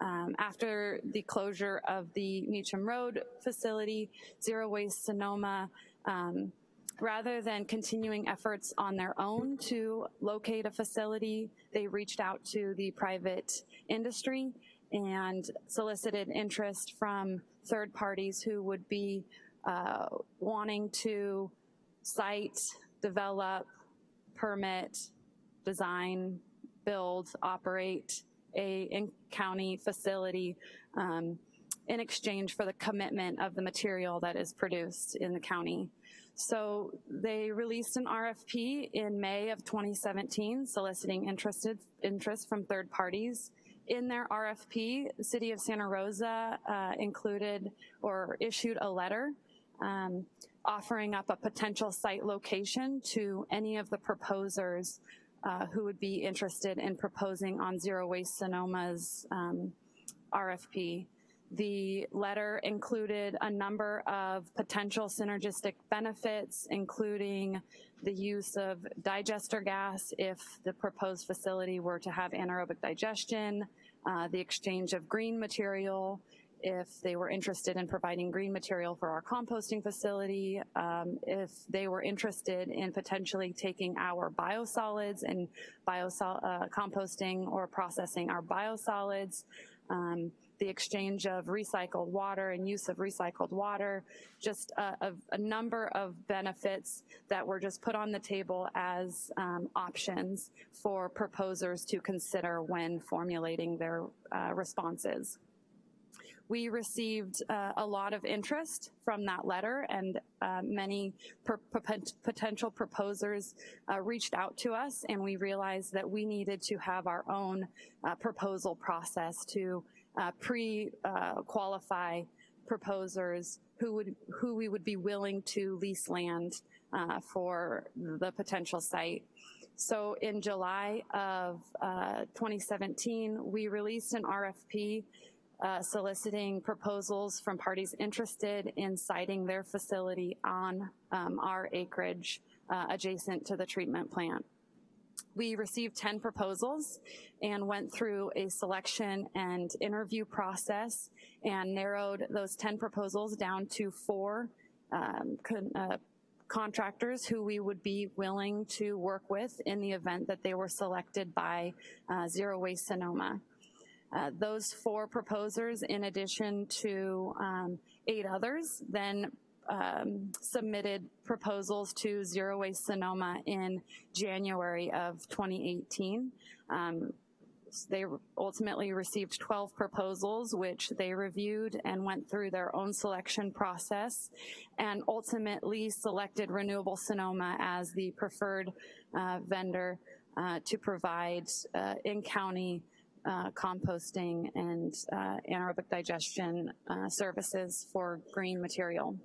Um, after the closure of the Meacham Road facility, Zero Waste Sonoma um, rather than continuing efforts on their own to locate a facility, they reached out to the private industry and solicited interest from third parties who would be uh, wanting to site, develop, permit, design, build, operate a in-county facility um, in exchange for the commitment of the material that is produced in the county. So they released an RFP in May of 2017 soliciting interested interest from third parties in their RFP, the city of Santa Rosa uh, included or issued a letter um, offering up a potential site location to any of the proposers uh, who would be interested in proposing on Zero Waste Sonoma's um, RFP. The letter included a number of potential synergistic benefits, including the use of digester gas if the proposed facility were to have anaerobic digestion, uh, the exchange of green material, if they were interested in providing green material for our composting facility, um, if they were interested in potentially taking our biosolids and biosol uh, composting or processing our biosolids, um, the exchange of recycled water and use of recycled water, just a, a, a number of benefits that were just put on the table as um, options for proposers to consider when formulating their uh, responses. We received uh, a lot of interest from that letter and uh, many potential proposers uh, reached out to us and we realized that we needed to have our own uh, proposal process to uh, pre-qualify proposers who would who we would be willing to lease land uh, for the potential site. So in July of uh, 2017, we released an RFP uh, soliciting proposals from parties interested in siting their facility on um, our acreage uh, adjacent to the treatment plant. We received 10 proposals and went through a selection and interview process and narrowed those 10 proposals down to four um, con, uh, contractors who we would be willing to work with in the event that they were selected by uh, Zero Waste Sonoma. Uh, those four proposers, in addition to um, eight others, then um, submitted proposals to Zero Waste Sonoma in January of 2018. Um, they ultimately received 12 proposals, which they reviewed and went through their own selection process and ultimately selected Renewable Sonoma as the preferred uh, vendor uh, to provide uh, in-county uh, composting and uh, anaerobic digestion uh, services for green material.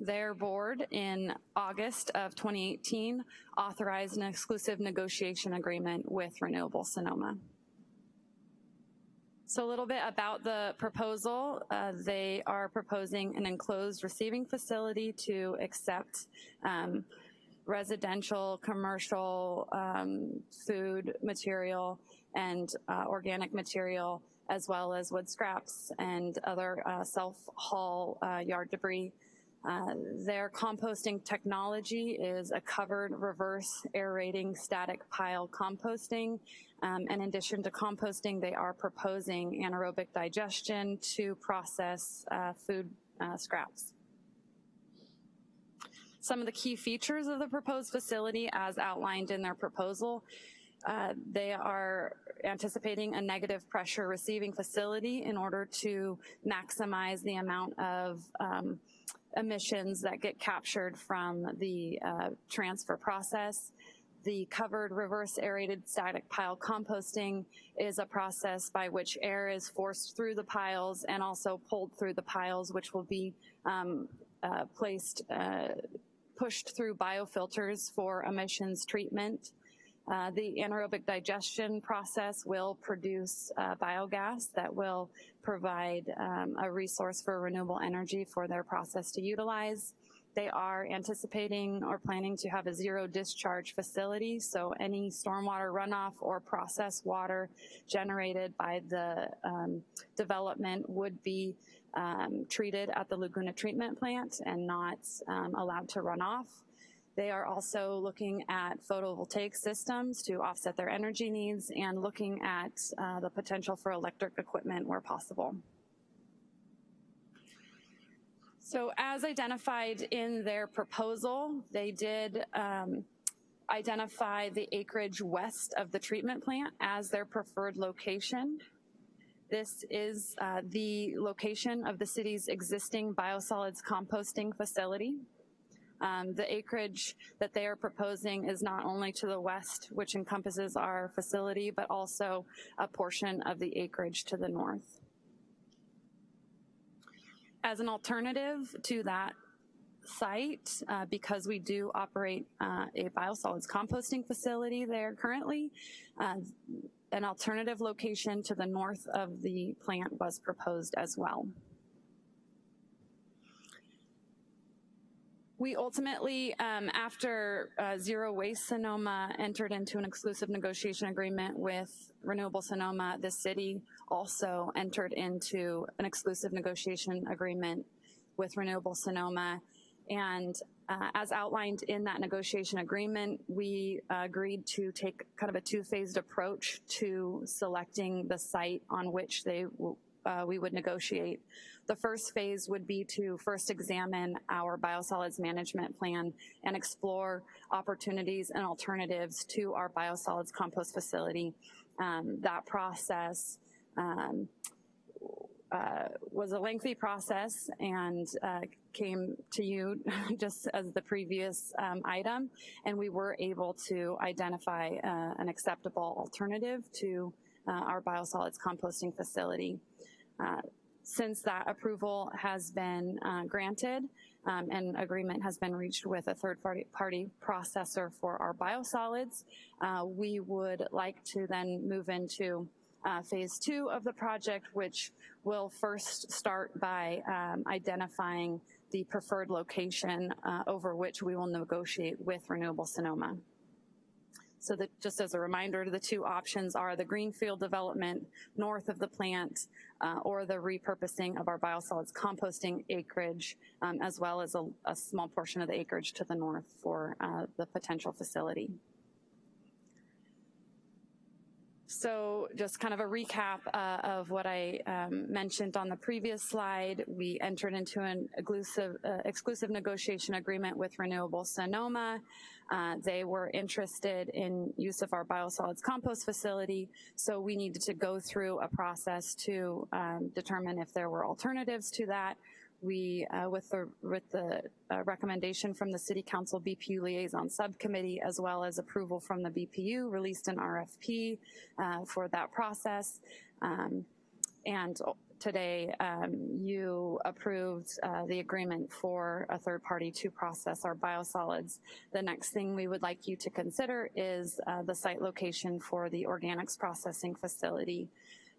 Their board in August of 2018 authorized an exclusive negotiation agreement with Renewable Sonoma. So a little bit about the proposal. Uh, they are proposing an enclosed receiving facility to accept um, residential, commercial, um, food material, and uh, organic material, as well as wood scraps and other uh, self-haul uh, yard debris uh, their composting technology is a covered reverse aerating static pile composting. Um, in addition to composting, they are proposing anaerobic digestion to process uh, food scraps. Some of the key features of the proposed facility as outlined in their proposal Uh, they are anticipating a negative pressure receiving facility in order to maximize the amount of um, emissions that get captured from the uh, transfer process. The covered reverse aerated static pile composting is a process by which air is forced through the piles and also pulled through the piles, which will be um, uh, placed, uh, pushed through biofilters for emissions treatment. Uh, the anaerobic digestion process will produce uh, biogas that will provide um, a resource for renewable energy for their process to utilize. They are anticipating or planning to have a zero discharge facility, so any stormwater runoff or process water generated by the um, development would be um, treated at the Laguna Treatment Plant and not um, allowed to run off. They are also looking at photovoltaic systems to offset their energy needs and looking at uh, the potential for electric equipment where possible. So as identified in their proposal, they did um, identify the acreage west of the treatment plant as their preferred location. This is uh, the location of the city's existing biosolids composting facility. Um, the acreage that they are proposing is not only to the west, which encompasses our facility, but also a portion of the acreage to the north. As an alternative to that site, uh, because we do operate uh, a biosolids composting facility there currently, uh, an alternative location to the north of the plant was proposed as well. We ultimately, um, after uh, Zero Waste Sonoma entered into an exclusive negotiation agreement with Renewable Sonoma, the city also entered into an exclusive negotiation agreement with Renewable Sonoma. And uh, as outlined in that negotiation agreement, we uh, agreed to take kind of a two-phased approach to selecting the site on which they uh, we would negotiate. The first phase would be to first examine our biosolids management plan and explore opportunities and alternatives to our biosolids compost facility. Um, that process um, uh, was a lengthy process and uh, came to you just as the previous um, item, and we were able to identify uh, an acceptable alternative to uh, our biosolids composting facility. Uh, since that approval has been uh, granted um, and agreement has been reached with a third party, party processor for our biosolids, uh, we would like to then move into uh, phase two of the project, which will first start by um, identifying the preferred location uh, over which we will negotiate with Renewable Sonoma. So that just as a reminder, the two options are the greenfield development north of the plant uh, or the repurposing of our biosolids composting acreage, um, as well as a, a, small portion of the acreage to the north for uh, the potential facility. So just kind of a recap uh, of what I um, mentioned on the previous slide. We entered into an exclusive, uh, exclusive negotiation agreement with Renewable Sonoma. Uh, they were interested in use of our biosolids compost facility, so we needed to go through a process to um, determine if there were alternatives to that we, uh, with the, with the uh, recommendation from the City Council BPU Liaison Subcommittee, as well as approval from the BPU, released an RFP uh, for that process. Um, and today um, you approved uh, the agreement for a third party to process our biosolids. The next thing we would like you to consider is uh, the site location for the organics processing facility.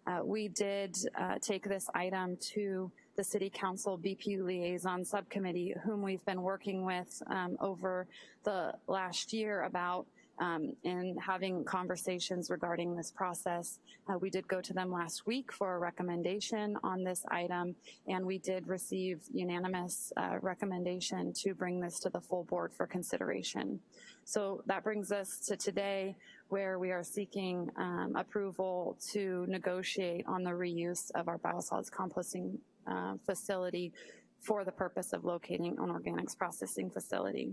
Uh, we did uh, take this item to the City Council BPU Liaison Subcommittee, whom we've been working with um, over the last year about um, and having conversations regarding this process. Uh, we did go to them last week for a recommendation on this item, and we did receive unanimous uh, recommendation to bring this to the full board for consideration. So that brings us to today where we are seeking um, approval to negotiate on the reuse of our biosolids composting uh, facility for the purpose of locating an organics processing facility.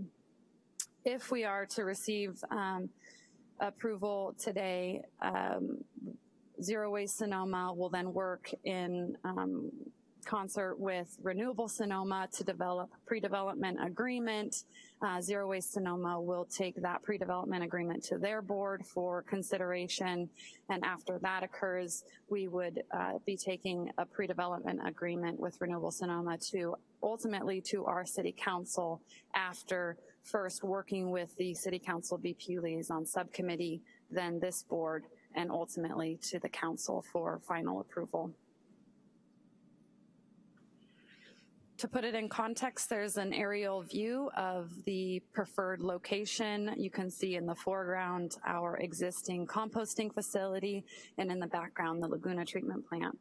If we are to receive um, approval today, um, Zero Waste Sonoma will then work in um, concert with Renewable Sonoma to develop pre-development agreement. Uh, Zero Waste Sonoma will take that pre-development agreement to their board for consideration. And after that occurs, we would uh, be taking a pre-development agreement with Renewable Sonoma to ultimately to our city council after first working with the city council BP liaison subcommittee, then this board, and ultimately to the council for final approval. To put it in context, there's an aerial view of the preferred location. You can see in the foreground our existing composting facility and in the background the Laguna treatment plant.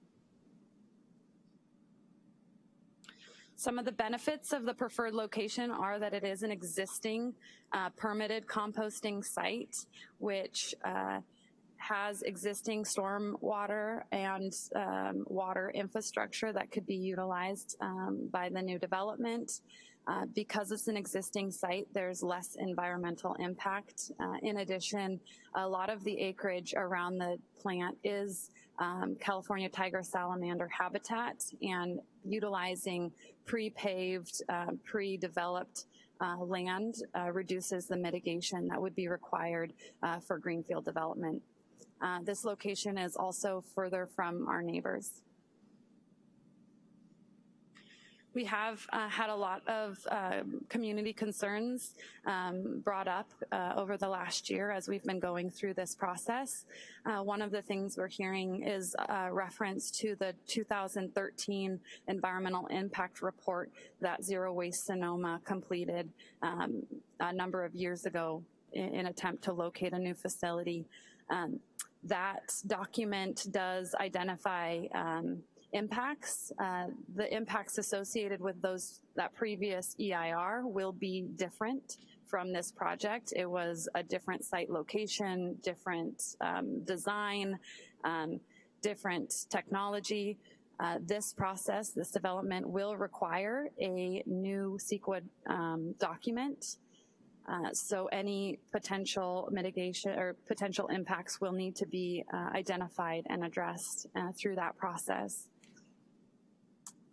Some of the benefits of the preferred location are that it is an existing uh, permitted composting site, which uh, has existing storm water and um, water infrastructure that could be utilized um, by the new development. Uh, because it's an existing site, there's less environmental impact. Uh, in addition, a lot of the acreage around the plant is um, California tiger salamander habitat and utilizing pre-paved, uh, pre-developed uh, land uh, reduces the mitigation that would be required uh, for greenfield development. Uh, this location is also further from our neighbors. We have uh, had a lot of uh, community concerns um, brought up uh, over the last year as we've been going through this process. Uh, one of the things we're hearing is a reference to the 2013 environmental impact report that Zero Waste Sonoma completed um, a number of years ago in, in attempt to locate a new facility. Um, that document does identify um, impacts. Uh, the impacts associated with those that previous EIR will be different from this project. It was a different site location, different um, design, um, different technology. Uh, this process, this development will require a new CEQA um, document uh, so any potential mitigation or potential impacts will need to be uh, identified and addressed uh, through that process.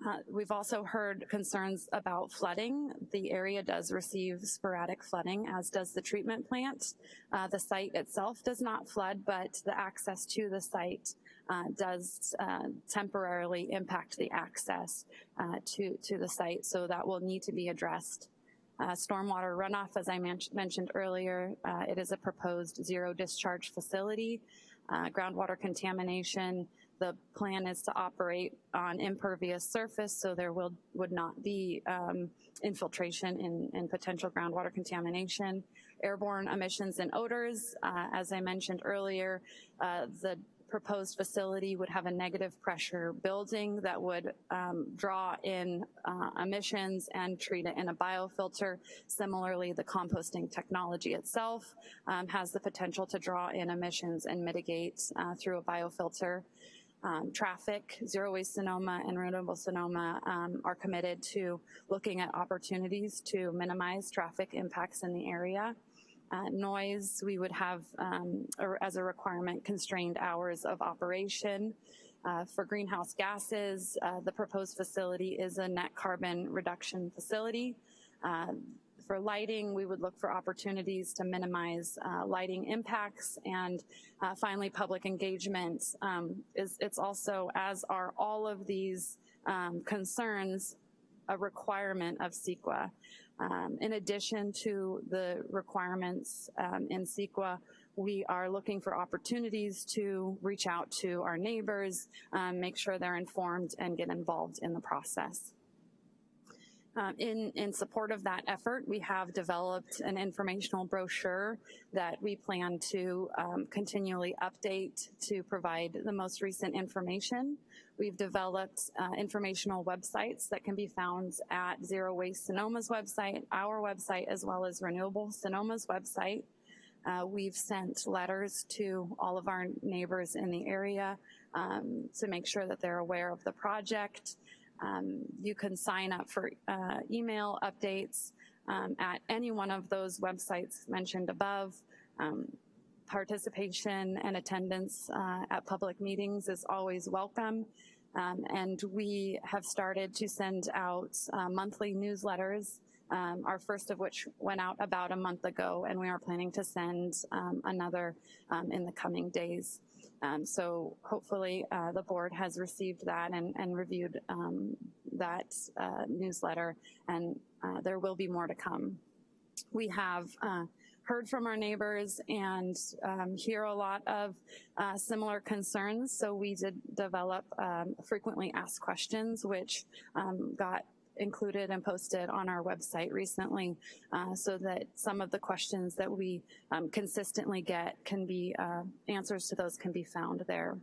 Uh, we've also heard concerns about flooding. The area does receive sporadic flooding, as does the treatment plant. Uh, the site itself does not flood, but the access to the site uh, does temporarily impact the access to, to the site, so that will need to be addressed uh, stormwater runoff, as I men mentioned earlier, uh, it is a proposed zero discharge facility. Uh, groundwater contamination, the plan is to operate on impervious surface, so there will would not be um, infiltration and, potential groundwater contamination. Airborne emissions and odors, uh, as I mentioned earlier, uh, the proposed facility would have a negative pressure building that would um, draw in uh, emissions and treat it in a biofilter. Similarly, the composting technology itself um, has the potential to draw in emissions and mitigate uh, through a biofilter. Um, traffic, Zero Waste Sonoma and Renewable Sonoma um, are committed to looking at opportunities to minimize traffic impacts in the area. Uh, noise, we would have, um, or as a requirement, constrained hours of operation. Uh, for greenhouse gases, uh, the proposed facility is a net carbon reduction facility. For lighting, we would look for opportunities to minimize uh, lighting impacts. And uh, finally, public engagement um, is it's also, as are all of these um, concerns, a requirement of CEQA. Um, in addition to the requirements um, in CEQA, we are looking for opportunities to reach out to our neighbors, um, make sure they're informed and get involved in the process. Um, in, in support of that effort, we have developed an informational brochure that we plan to um, continually update to provide the most recent information. We've developed uh, informational websites that can be found at Zero Waste Sonoma's website, our website, as well as Renewable Sonoma's website. Uh, we've sent letters to all of our neighbors in the area um, to make sure that they're aware of the project. Um, you can sign up for uh, email updates um, at any one of those websites mentioned above. Um, participation and attendance uh, at public meetings is always welcome. Um, and we have started to send out uh, monthly newsletters, um, our first of which went out about a month ago, and we are planning to send um, another in the coming days. Um, so hopefully uh, the board has received that and, and reviewed um, that uh, newsletter, and uh, there will be more to come. We have uh, heard from our neighbors and um, hear a lot of uh, similar concerns. So we did develop um, frequently asked questions, which um, got included and posted on our website recently uh, so that some of the questions that we um, consistently get can be, uh, answers to those can be found there.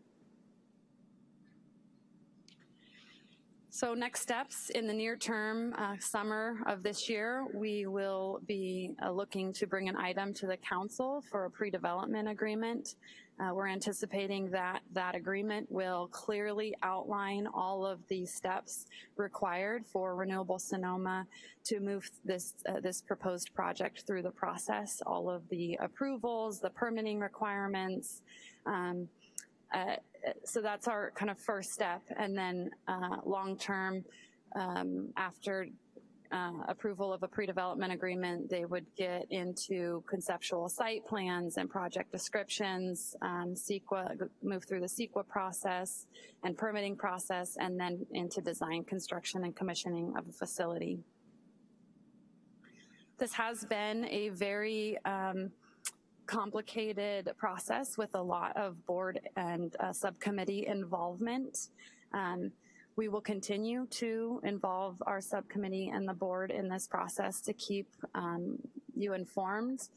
So next steps in the near term, uh, summer of this year, we will be uh, looking to bring an item to the council for a pre-development agreement. Uh, we're anticipating that that agreement will clearly outline all of the steps required for Renewable Sonoma to move this, uh, this proposed project through the process, all of the approvals, the permitting requirements, um, uh, so that's our kind of first step. And then uh, long term, um, after uh, approval of a pre-development agreement, they would get into conceptual site plans and project descriptions, um, CEQA, move through the CEQA process and permitting process, and then into design, construction, and commissioning of a facility. This has been a very um, complicated process with a lot of board and uh, subcommittee involvement. Um, we will continue to involve our subcommittee and the board in this process to keep um, you informed.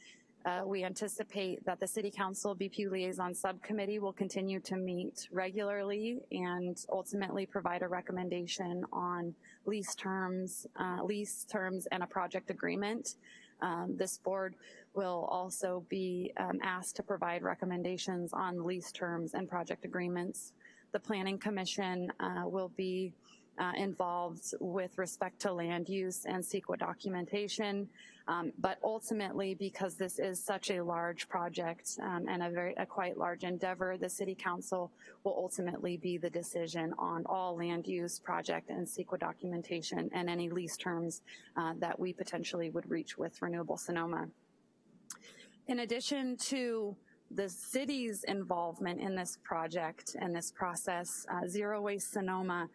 Uh, we anticipate that the City Council BP Liaison Subcommittee will continue to meet regularly and ultimately provide a recommendation on lease terms, uh, lease terms and a project agreement. Um, this board will also be um, asked to provide recommendations on lease terms and project agreements. The Planning Commission uh, will be uh, involved with respect to land use and CEQA documentation. Um, but ultimately, because this is such a large project um, and a very a quite large endeavor, the City Council will ultimately be the decision on all land use project and CEQA documentation and any lease terms uh, that we potentially would reach with Renewable Sonoma. In addition to the city's involvement in this project and this process, uh, Zero Waste Sonoma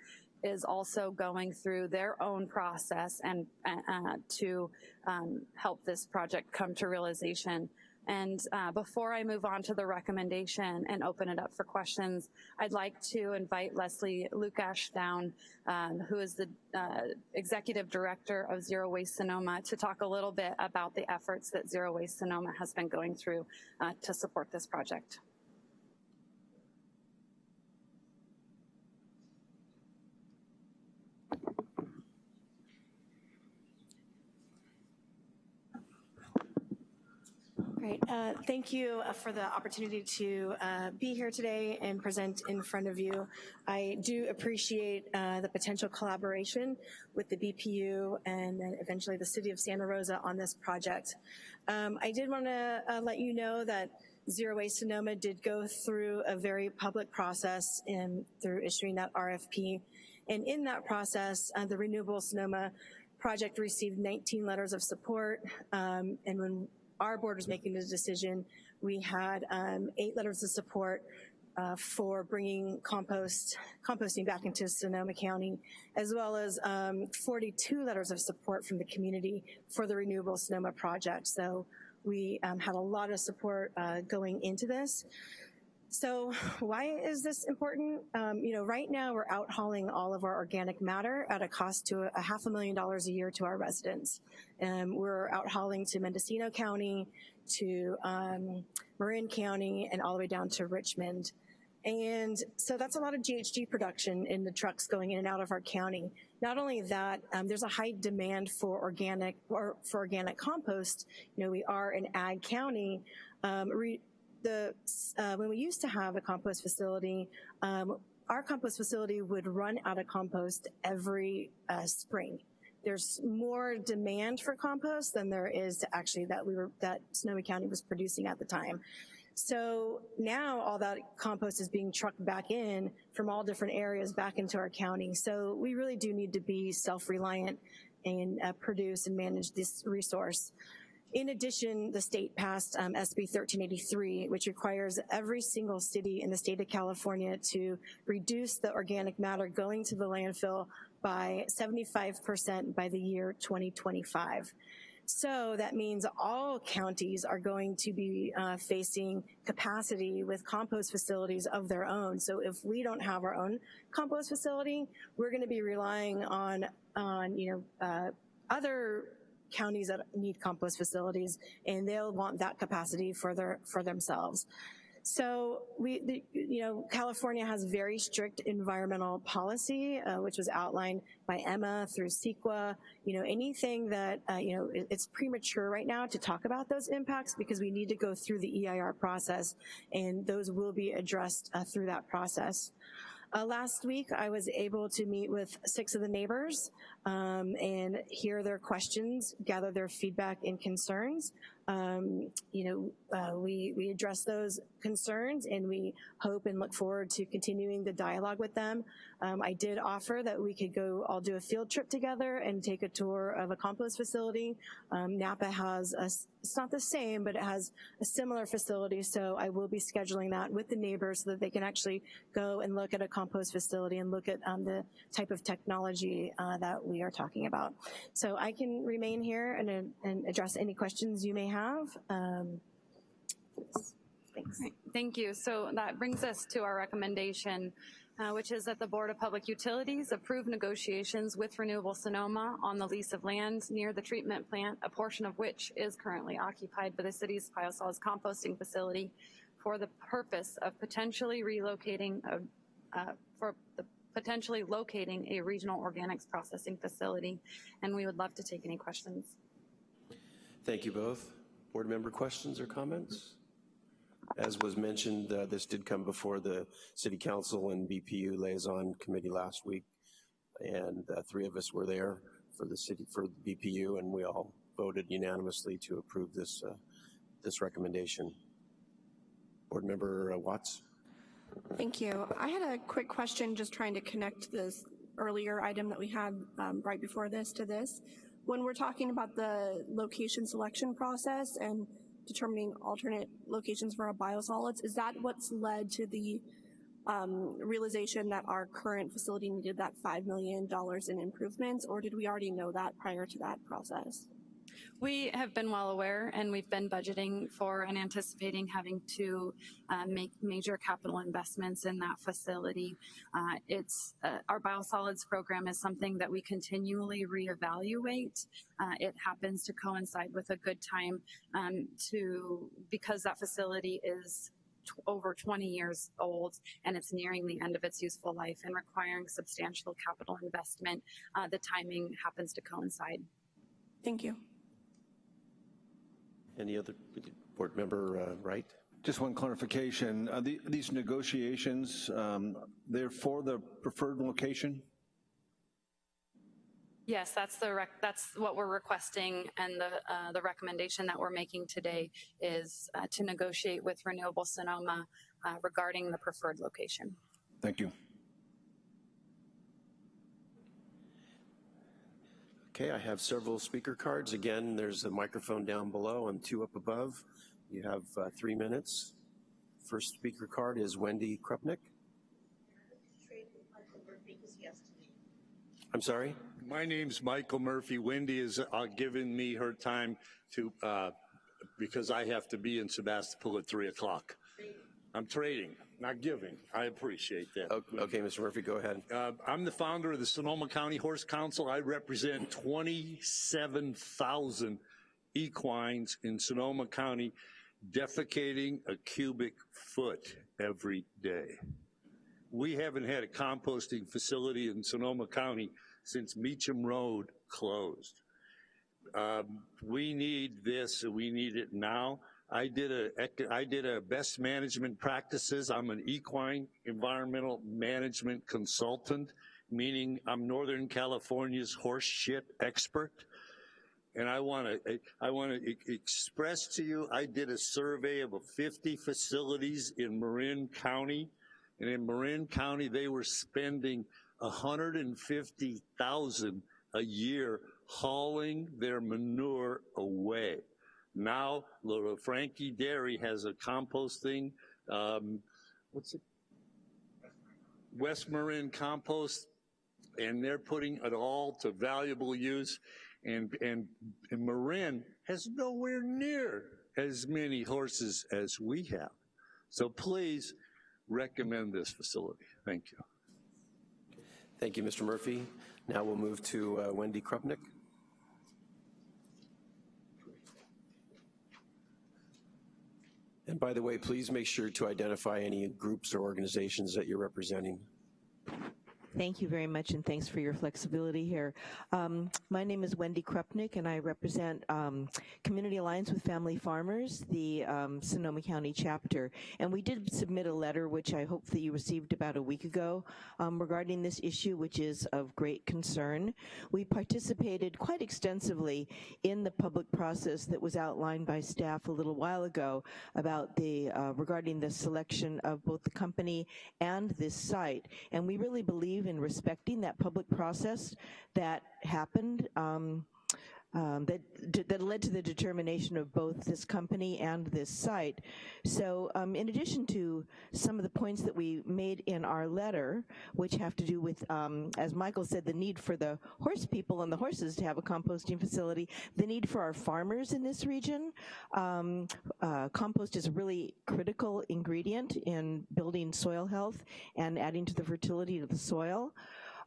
is also going through their own process and uh, to um, help this project come to realization. And uh, before I move on to the recommendation and open it up for questions, I'd like to invite Leslie Lukacs down, um, who is the uh, Executive Director of Zero Waste Sonoma, to talk a little bit about the efforts that Zero Waste Sonoma has been going through uh, to support this project. Great. Uh, thank you uh, for the opportunity to uh, be here today and present in front of you. I do appreciate uh, the potential collaboration with the BPU and then eventually the City of Santa Rosa on this project. Um, I did want to uh, let you know that Zero Waste Sonoma did go through a very public process in, through issuing that RFP. And in that process, the Renewable Sonoma project received 19 letters of support. Um, and when our board was making the decision, we had um, eight letters of support uh, for bringing compost composting back into Sonoma County, as well as um, 42 letters of support from the community for the Renewable Sonoma project. So we um, had a lot of support uh, going into this. So why is this important? Um, you know, right now we're out hauling all of our organic matter at a cost to a, a half a million dollars a year to our residents. Um, we're out hauling to Mendocino County, to um, Marin County, and all the way down to Richmond. And so that's a lot of GHG production in the trucks going in and out of our county. Not only that, um, there's a high demand for organic or for organic compost. You know, we are an ag county. Um, the uh, when we used to have a compost facility, um, our compost facility would run out of compost every uh, spring. There's more demand for compost than there is actually that we were that Sonoma County was producing at the time. So now all that compost is being trucked back in from all different areas back into our county. So we really do need to be self-reliant and uh, produce and manage this resource. In addition, the state passed um, SB 1383, which requires every single city in the state of California to reduce the organic matter going to the landfill by 75% by the year 2025. So that means all counties are going to be uh, facing capacity with compost facilities of their own. So if we don't have our own compost facility, we're gonna be relying on, on you know, uh, other counties that need compost facilities and they'll want that capacity for their for themselves. So we, the, you know, California has very strict environmental policy, uh, which was outlined by Emma through CEQA. You know, anything that, uh, you know, it, it's premature right now to talk about those impacts because we need to go through the EIR process and those will be addressed uh, through that process. Uh, last week, I was able to meet with six of the neighbors um, and hear their questions, gather their feedback and concerns. Um, you know, uh, we, we address those concerns and we hope and look forward to continuing the dialogue with them. Um, I did offer that we could go all do a field trip together and take a tour of a compost facility. Um, Napa has, a, it's not the same, but it has a similar facility, so I will be scheduling that with the neighbors so that they can actually go and look at a compost facility and look at um, the type of technology uh, that we are talking about. So I can remain here and, and address any questions you may have. Um, thanks. Right, Thank you. So that brings us to our recommendation, uh, which is that the Board of Public Utilities approve negotiations with Renewable Sonoma on the lease of land near the treatment plant, a portion of which is currently occupied by the city's biosolids composting facility for the purpose of potentially relocating, a, uh, for the potentially locating a regional organics processing facility. And we would love to take any questions. Thank you both. Board member questions or comments? As was mentioned, uh, this did come before the City Council and BPU Liaison Committee last week, and uh, three of us were there for the city for the BPU, and we all voted unanimously to approve this uh, this recommendation. Board member uh, Watts. Thank you. I had a quick question, just trying to connect this earlier item that we had um, right before this to this. When we're talking about the location selection process and determining alternate locations for our biosolids, is that what's led to the um, realization that our current facility needed that $5 million in improvements, or did we already know that prior to that process? We have been well aware and we've been budgeting for and anticipating having to uh, make major capital investments in that facility. Uh, it's uh, Our biosolids program is something that we continually reevaluate. Uh, it happens to coincide with a good time um, to, because that facility is over 20 years old and it's nearing the end of its useful life and requiring substantial capital investment, uh, the timing happens to coincide. Thank you. Any other board member uh, Wright? Just one clarification. Uh, the, these negotiations, um, they're for the preferred location? Yes, that's the rec- that's what we're requesting, and the uh, the recommendation that we're making today is uh, to negotiate with Renewable Sonoma uh, regarding the preferred location. Thank you. Okay, I have several speaker cards. Again, there's a microphone down below and two up above. You have uh, three minutes. First speaker card is Wendy Krupnick. I'm sorry? My name's Michael Murphy. Wendy has uh, given me her time to, uh, because I have to be in Sebastopol at 3 o'clock. I'm trading, not giving. I appreciate that. Okay, Mr. Murphy, go ahead. Uh, I'm the founder of the Sonoma County Horse Council. I represent 27,000 equines in Sonoma County defecating a cubic foot every day. We haven't had a composting facility in Sonoma County since Meacham Road closed. Um, we need this, and we need it now. I did a I did a best management practices. I'm an equine environmental management consultant, meaning I'm Northern California's horse shit expert. And I want to, I want to express to you, I did a survey of 50 facilities in Marin County, and in Marin County, they were spending 150,000 a year hauling their manure away. Now, Lafranchi Dairy has a composting, um, what's it? West Marin Compost, and they're putting it all to valuable use. And, and, and Marin has nowhere near as many horses as we have. So please recommend this facility. Thank you. Thank you, Mr. Murphy. Now we'll move to uh, Wendy Krupnick. And by the way, please make sure to identify any groups or organizations that you're representing. Thank you very much, and thanks for your flexibility here. Um, my name is Wendy Krupnick, and I represent um, Community Alliance with Family Farmers, the um, Sonoma County chapter. And we did submit a letter, which I hope that you received about a week ago, um, regarding this issue, which is of great concern. We participated quite extensively in the public process that was outlined by staff a little while ago about the uh, regarding the selection of both the company and this site. And we really believe in respecting that public process that happened um, um, that, that led to the determination of both this company and this site. So um, in addition to some of the points that we made in our letter, which have to do with, um, as Michael said, the need for the horse people and the horses to have a composting facility, the need for our farmers in this region. Um, uh, compost is a really critical ingredient in building soil health and adding to the fertility of the soil.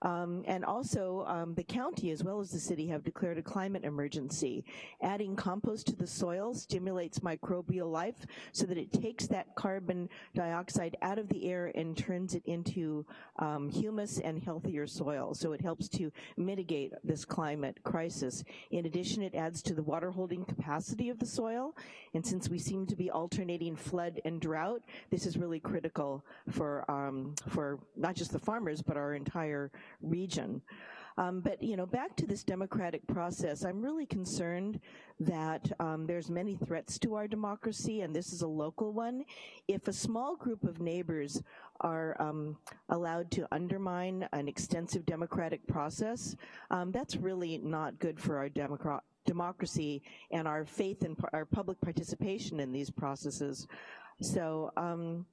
Um, and also, um, the county as well as the city have declared a climate emergency. Adding compost to the soil stimulates microbial life so that it takes that carbon dioxide out of the air and turns it into um, humus and healthier soil. So it helps to mitigate this climate crisis. In addition, it adds to the water holding capacity of the soil. And since we seem to be alternating flood and drought, this is really critical for, um, for not just the farmers, but our entire region. Um, but you know, back to this democratic process, I'm really concerned that um, there's many threats to our democracy, and this is a local one. If a small group of neighbors are um, allowed to undermine an extensive democratic process, um, that's really not good for our democrat democracy and our faith and our public participation in these processes. So um,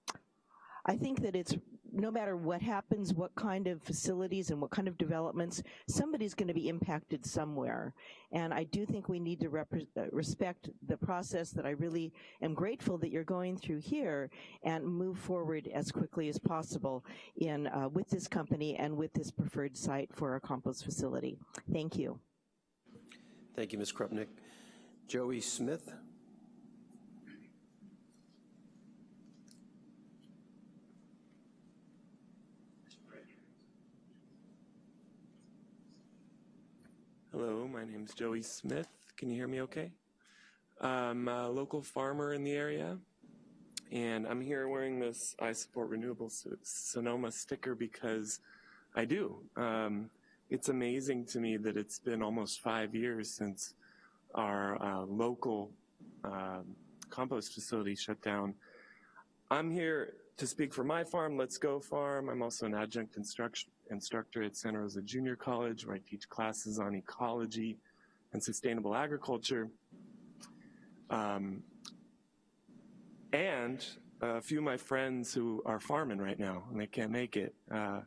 I think that it's no matter what happens, what kind of facilities and what kind of developments, somebody's going to be impacted somewhere. And I do think we need to uh, respect the process that I really am grateful that you're going through here and move forward as quickly as possible in uh, with this company and with this preferred site for our compost facility. Thank you. Thank you, Ms. Krupnick. Joey Smith. Hello, my name is Joey Smith. Can you hear me okay? I'm a local farmer in the area, and I'm here wearing this I Support Renewable Sonoma sticker because I do. Um, it's amazing to me that it's been almost five years since our uh, local uh, compost facility shut down. I'm here to speak for my farm, Let's Go Farm. I'm also an adjunct instruction instructor at Santa Rosa Junior College where I teach classes on ecology and sustainable agriculture. Um, and a few of my friends who are farming right now and they can't make it uh,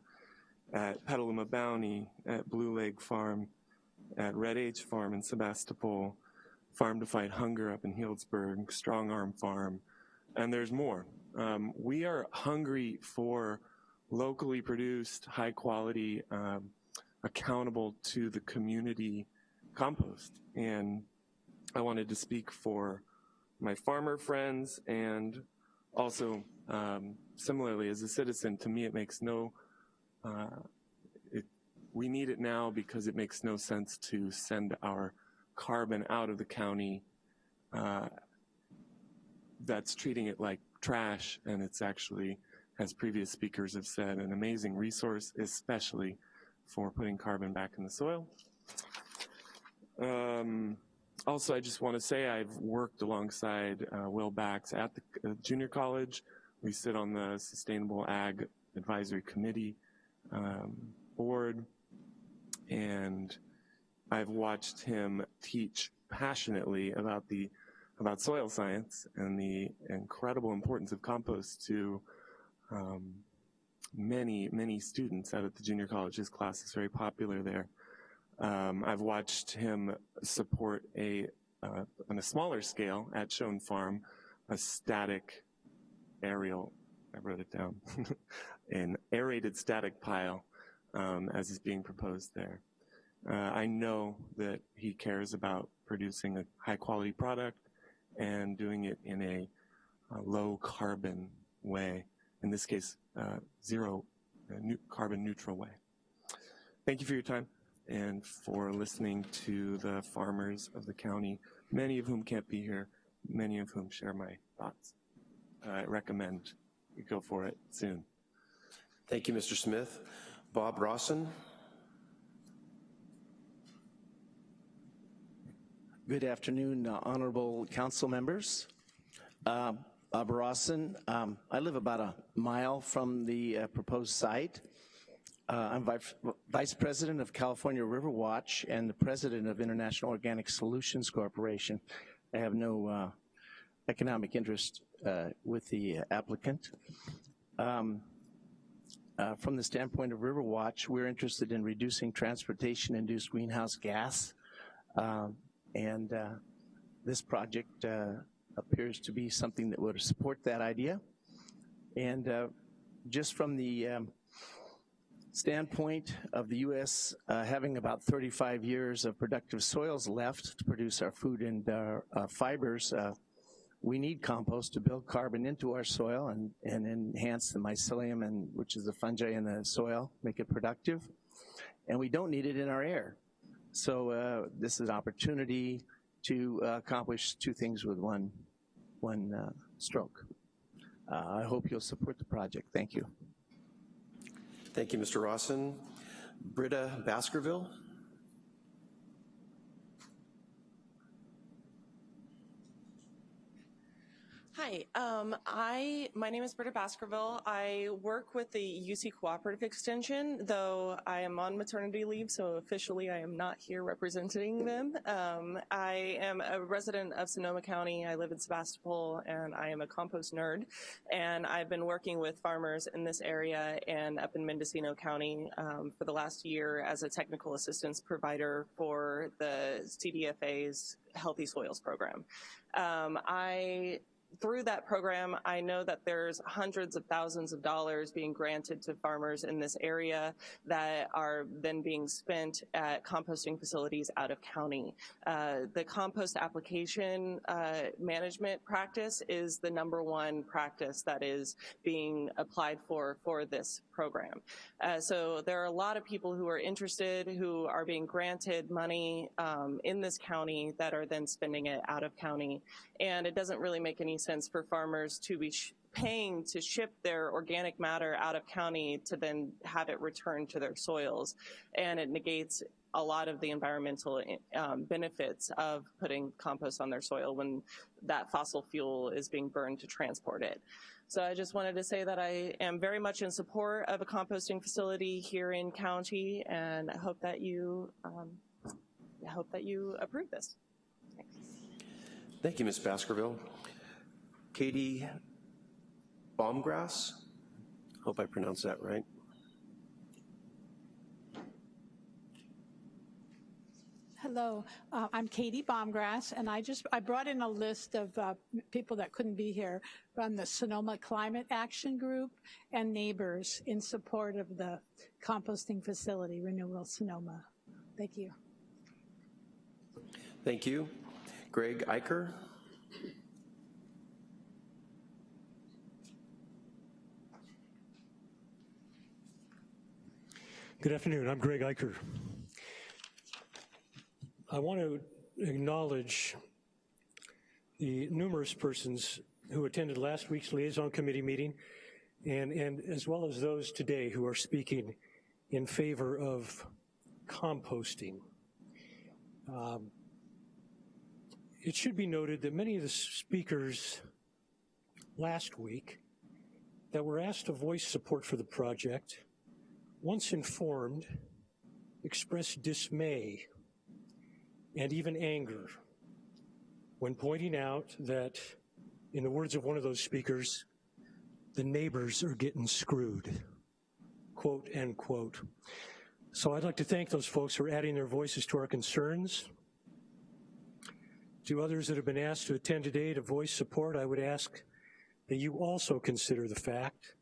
at Petaluma Bounty, at Blue Leg Farm, at Red H Farm in Sebastopol, Farm to Fight Hunger up in Healdsburg, Strong Arm Farm, and there's more. Um, we are hungry for locally produced, high quality, um, accountable to the community compost. And I wanted to speak for my farmer friends and also um, similarly as a citizen, to me it makes no, uh, it, we need it now because it makes no sense to send our carbon out of the county uh, that's treating it like trash and it's actually as previous speakers have said, an amazing resource, especially for putting carbon back in the soil. Um, also, I just want to say I've worked alongside uh, Will Bakx at the uh, junior college. We sit on the Sustainable Ag Advisory Committee um, board, and I've watched him teach passionately about the about soil science and the incredible importance of compost to um, many, many students out at the junior college. His class is very popular there. Um, I've watched him support a, uh, on a smaller scale at Shone Farm, a static aerial, I wrote it down, an aerated static pile um, as is being proposed there. Uh, I know that he cares about producing a high quality product and doing it in a, a low carbon way, in this case, uh, zero uh, new carbon neutral way. Thank you for your time and for listening to the farmers of the county, many of whom can't be here, many of whom share my thoughts. I recommend you go for it soon. Thank you, Mr. Smith. Bob Rawson. Good afternoon, uh, honorable council members. Uh, Um, I live about a mile from the uh, proposed site. Uh, I'm vice, president of California River Watch and the president of International Organic Solutions Corporation. I have no uh, economic interest uh, with the applicant. Um, uh, from the standpoint of River Watch, we're interested in reducing transportation-induced greenhouse gas, uh, and uh, this project appears to be something that would support that idea. And just from the um, standpoint of the U.S. Uh, having about 35 years of productive soils left to produce our food and our uh, fibers, uh, we need compost to build carbon into our soil and, and enhance the mycelium, and, which is the fungi in the soil, make it productive. And we don't need it in our air. So uh, this is an opportunity to uh, accomplish two things with one, one uh, stroke. I hope you'll support the project. Thank you. Thank you, Mr. Rawson. Britta Baskerville. Hi, um, I, my name is Britta Baskerville. I work with the UC Cooperative Extension, though I am on maternity leave, so officially I am not here representing them. Um, I am a resident of Sonoma County. I live in Sebastopol, and I am a compost nerd. And I've been working with farmers in this area and up in Mendocino County um, for the last year as a technical assistance provider for the CDFA's Healthy Soils program. Um, I through that program, I know that there's hundreds of thousands of dollars being granted to farmers in this area that are then being spent at composting facilities out of county. Uh, the compost application uh, management practice is the number one practice that is being applied for for this program. Uh, so there are a lot of people who are interested, who are being granted money um, in this county that are then spending it out of county. And it doesn't really make any for farmers to be paying to ship their organic matter out of county to then have it returned to their soils. And it negates a lot of the environmental um, benefits of putting compost on their soil when that fossil fuel is being burned to transport it. So I just wanted to say that I am very much in support of a composting facility here in county and I hope that you, um, I hope that you approve this. Thanks. Thank you, Ms. Baskerville. Katie Baumgrass, hope I pronounced that right. Hello, uh, I'm Katie Baumgrass, and I just I brought in a list of uh, people that couldn't be here from the Sonoma Climate Action Group and neighbors in support of the composting facility, Renewal Sonoma. Thank you. Thank you. Greg Eicher. Good afternoon, I'm Greg Eicher. I want to acknowledge the numerous persons who attended last week's liaison committee meeting and, and as well as those today who are speaking in favor of composting. Um, it should be noted that many of the speakers last week that were asked to voice support for the project, once informed, expressed dismay and even anger when pointing out that, in the words of one of those speakers, the neighbors are getting screwed, quote, end quote. So I'd like to thank those folks for adding their voices to our concerns. To others that have been asked to attend today to voice support, I would ask that you also consider the fact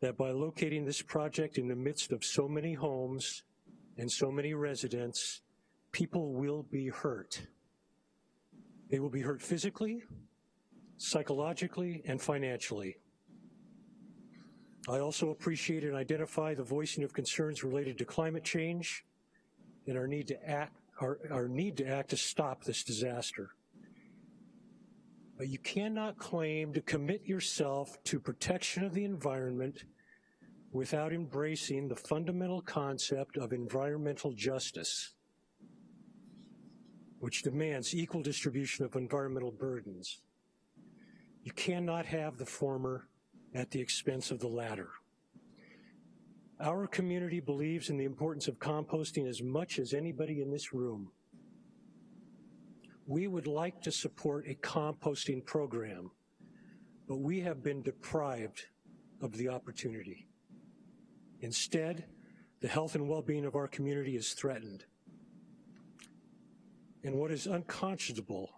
that by locating this project in the midst of so many homes and so many residents, people will be hurt. They will be hurt physically, psychologically, and financially. I also appreciate and identify the voicing of concerns related to climate change and our need to act, our, our need to act to stop this disaster. But you cannot claim to commit yourself to protection of the environment without embracing the fundamental concept of environmental justice, which demands equal distribution of environmental burdens. You cannot have the former at the expense of the latter. Our community believes in the importance of composting as much as anybody in this room. We would like to support a composting program, but we have been deprived of the opportunity. Instead, the health and well-being of our community is threatened. And what is unconscionable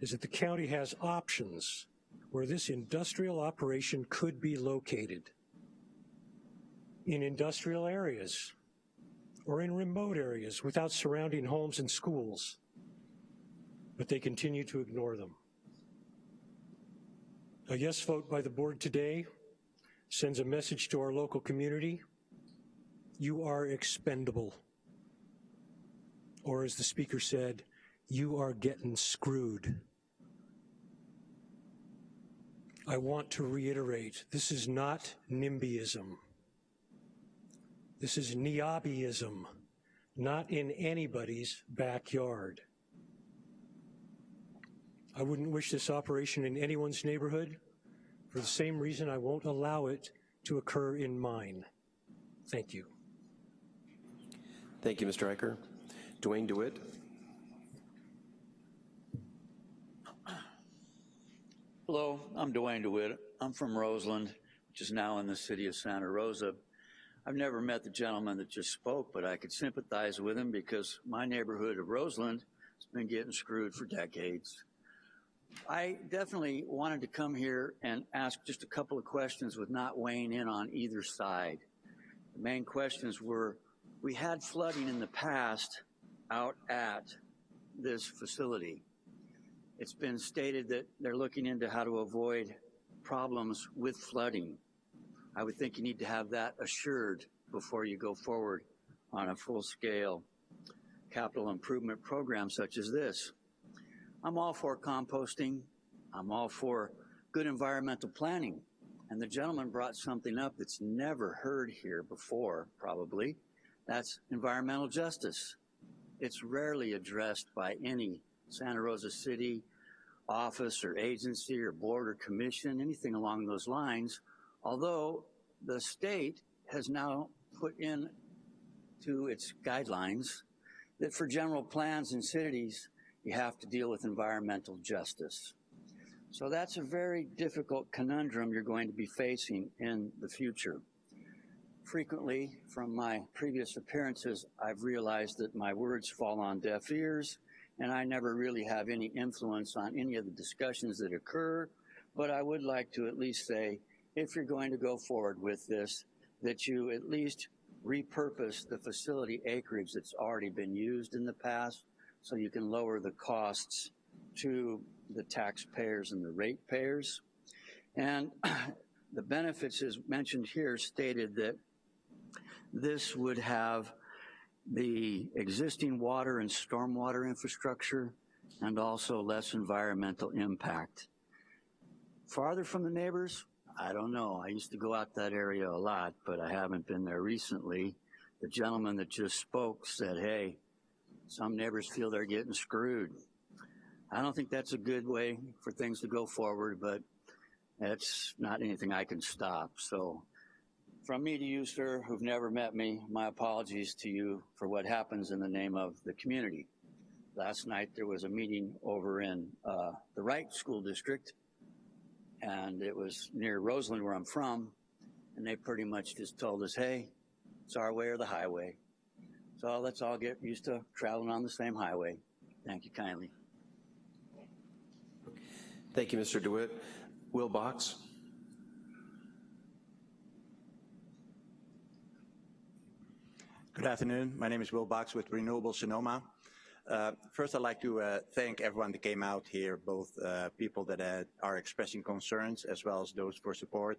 is that the county has options where this industrial operation could be located in industrial areas or in remote areas without surrounding homes and schools, but they continue to ignore them. A yes vote by the board today sends a message to our local community, you are expendable. Or as the speaker said, you are getting screwed. I want to reiterate, this is not NIMBYism. This is NIABYism, not in anybody's backyard. I wouldn't wish this operation in anyone's neighborhood for the same reason I won't allow it to occur in mine. Thank you. Thank you, Mr. Eicher. Duane DeWitt. Hello, I'm Duane DeWitt. I'm from Roseland, which is now in the city of Santa Rosa. I've never met the gentleman that just spoke, but I could sympathize with him because my neighborhood of Roseland has been getting screwed for decades. I definitely wanted to come here and ask just a couple of questions with not weighing in on either side. The main questions were, we had flooding in the past out at this facility. It's been stated that they're looking into how to avoid problems with flooding. I would think you need to have that assured before you go forward on a full-scale capital improvement program such as this. I'm all for composting. I'm all for good environmental planning. And the gentleman brought something up that's never heard here before, probably. That's environmental justice. It's rarely addressed by any Santa Rosa City office or agency or board or commission, anything along those lines, although the state has now put in to its guidelines that for general plans in cities, you have to deal with environmental justice. So that's a very difficult conundrum you're going to be facing in the future. Frequently, from my previous appearances, I've realized that my words fall on deaf ears and I never really have any influence on any of the discussions that occur, but I would like to at least say, if you're going to go forward with this, that you at least repurpose the facility acreage that's already been used in the past so you can lower the costs to the taxpayers and the ratepayers. And the benefits as mentioned here stated that this would have the existing water and stormwater infrastructure and also less environmental impact. Farther from the neighbors, I don't know. I used to go out that area a lot, but I haven't been there recently. The gentleman that just spoke said, hey, some neighbors feel they're getting screwed. I don't think that's a good way for things to go forward, but that's not anything I can stop. So from me to you, sir, who've never met me, my apologies to you for what happens in the name of the community. Last night there was a meeting over in uh, the Wright School District, and it was near Roseland, where I'm from, and they pretty much just told us, hey, it's our way or the highway. So let's all get used to traveling on the same highway. Thank you kindly. Thank you, Mr. DeWitt. Will Bakx? Good afternoon. My name is Will Bakx with Renewable Sonoma. Uh, first, I'd like to uh, thank everyone that came out here, both uh, people that uh, are expressing concerns as well as those for support.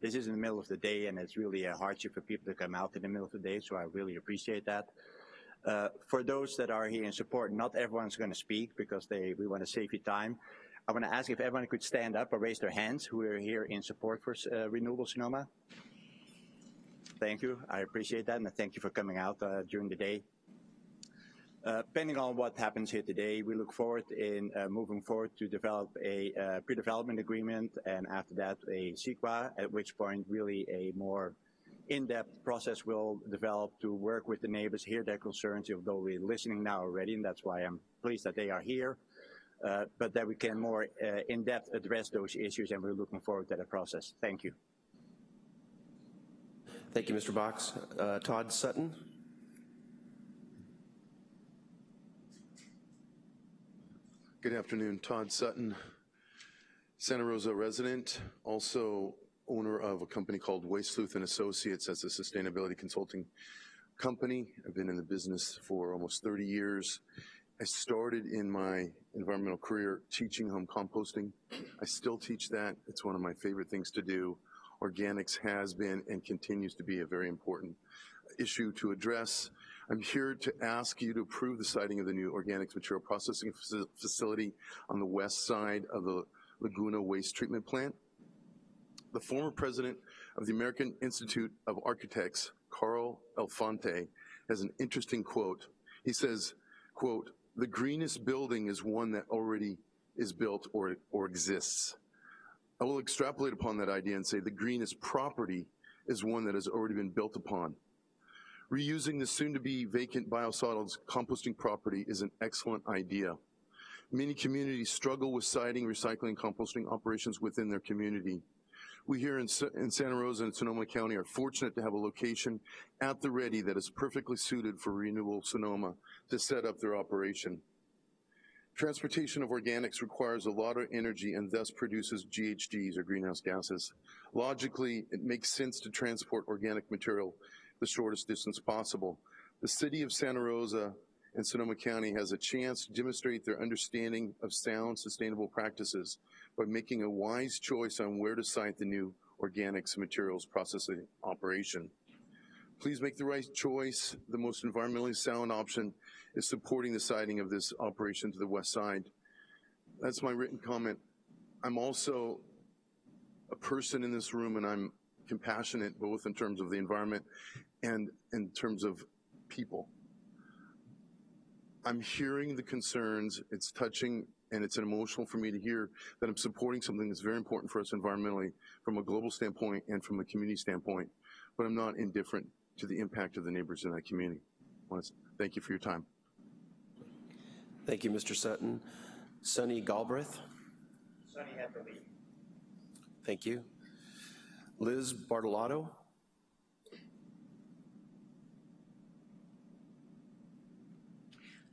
This is in the middle of the day and it's really a hardship for people to come out in the middle of the day, so I really appreciate that. Uh, for those that are here in support, not everyone's going to speak because they, we want to save you time. I want to ask if everyone could stand up or raise their hands who are here in support for uh, Renewable Sonoma. Thank you. I appreciate that, and thank you for coming out uh, during the day. Depending on what happens here today, we look forward in uh, moving forward to develop a uh, pre-development agreement, and after that, a CEQA, at which point really a more in-depth process will develop to work with the neighbors, hear their concerns, although we're listening now already, and that's why I'm pleased that they are here. Uh, but that we can more uh, in-depth address those issues, and we're looking forward to that process. Thank you. Thank you, Mr. Bakx. Uh, Todd Sutton? Good afternoon, Todd Sutton, Santa Rosa resident, also owner of a company called Waste Sleuth and Associates as a sustainability consulting company. I've been in the business for almost 30 years. I started in my environmental career teaching home composting. I still teach that. It's one of my favorite things to do. Organics has been and continues to be a very important issue to address. I'm here to ask you to approve the siting of the new organics material processing facility on the west side of the Laguna Waste Treatment Plant. The former president of the American Institute of Architects, Carl Elefante, has an interesting quote. He says, quote, the greenest building is one that already is built or, or exists. I will extrapolate upon that idea and say the greenest property is one that has already been built upon. Reusing the soon-to-be vacant biosolids composting property is an excellent idea. Many communities struggle with siting, recycling, composting operations within their community. We here in, in, Santa Rosa and Sonoma County are fortunate to have a location at the ready that is perfectly suited for Renewable Sonoma to set up their operation. Transportation of organics requires a lot of energy and thus produces GHGs or greenhouse gases. Logically, it makes sense to transport organic material the shortest distance possible. The city of Santa Rosa and Sonoma County has a chance to demonstrate their understanding of sound, sustainable practices by making a wise choice on where to site the new organics materials processing operation. Please make the right choice. The most environmentally sound option is supporting the siting of this operation to the west side. That's my written comment. I'm also a person in this room and I'm compassionate both in terms of the environment and in terms of people. I'm hearing the concerns, it's touching and it's an emotional for me to hear that I'm supporting something that's very important for us environmentally from a global standpoint and from a community standpoint, but I'm not indifferent to the impact of the neighbors in that community. Thank you for your time. Thank you, Mr. Sutton. Sunny Galbraith? Sunny had to leave. Thank you. Liz Bartolotto?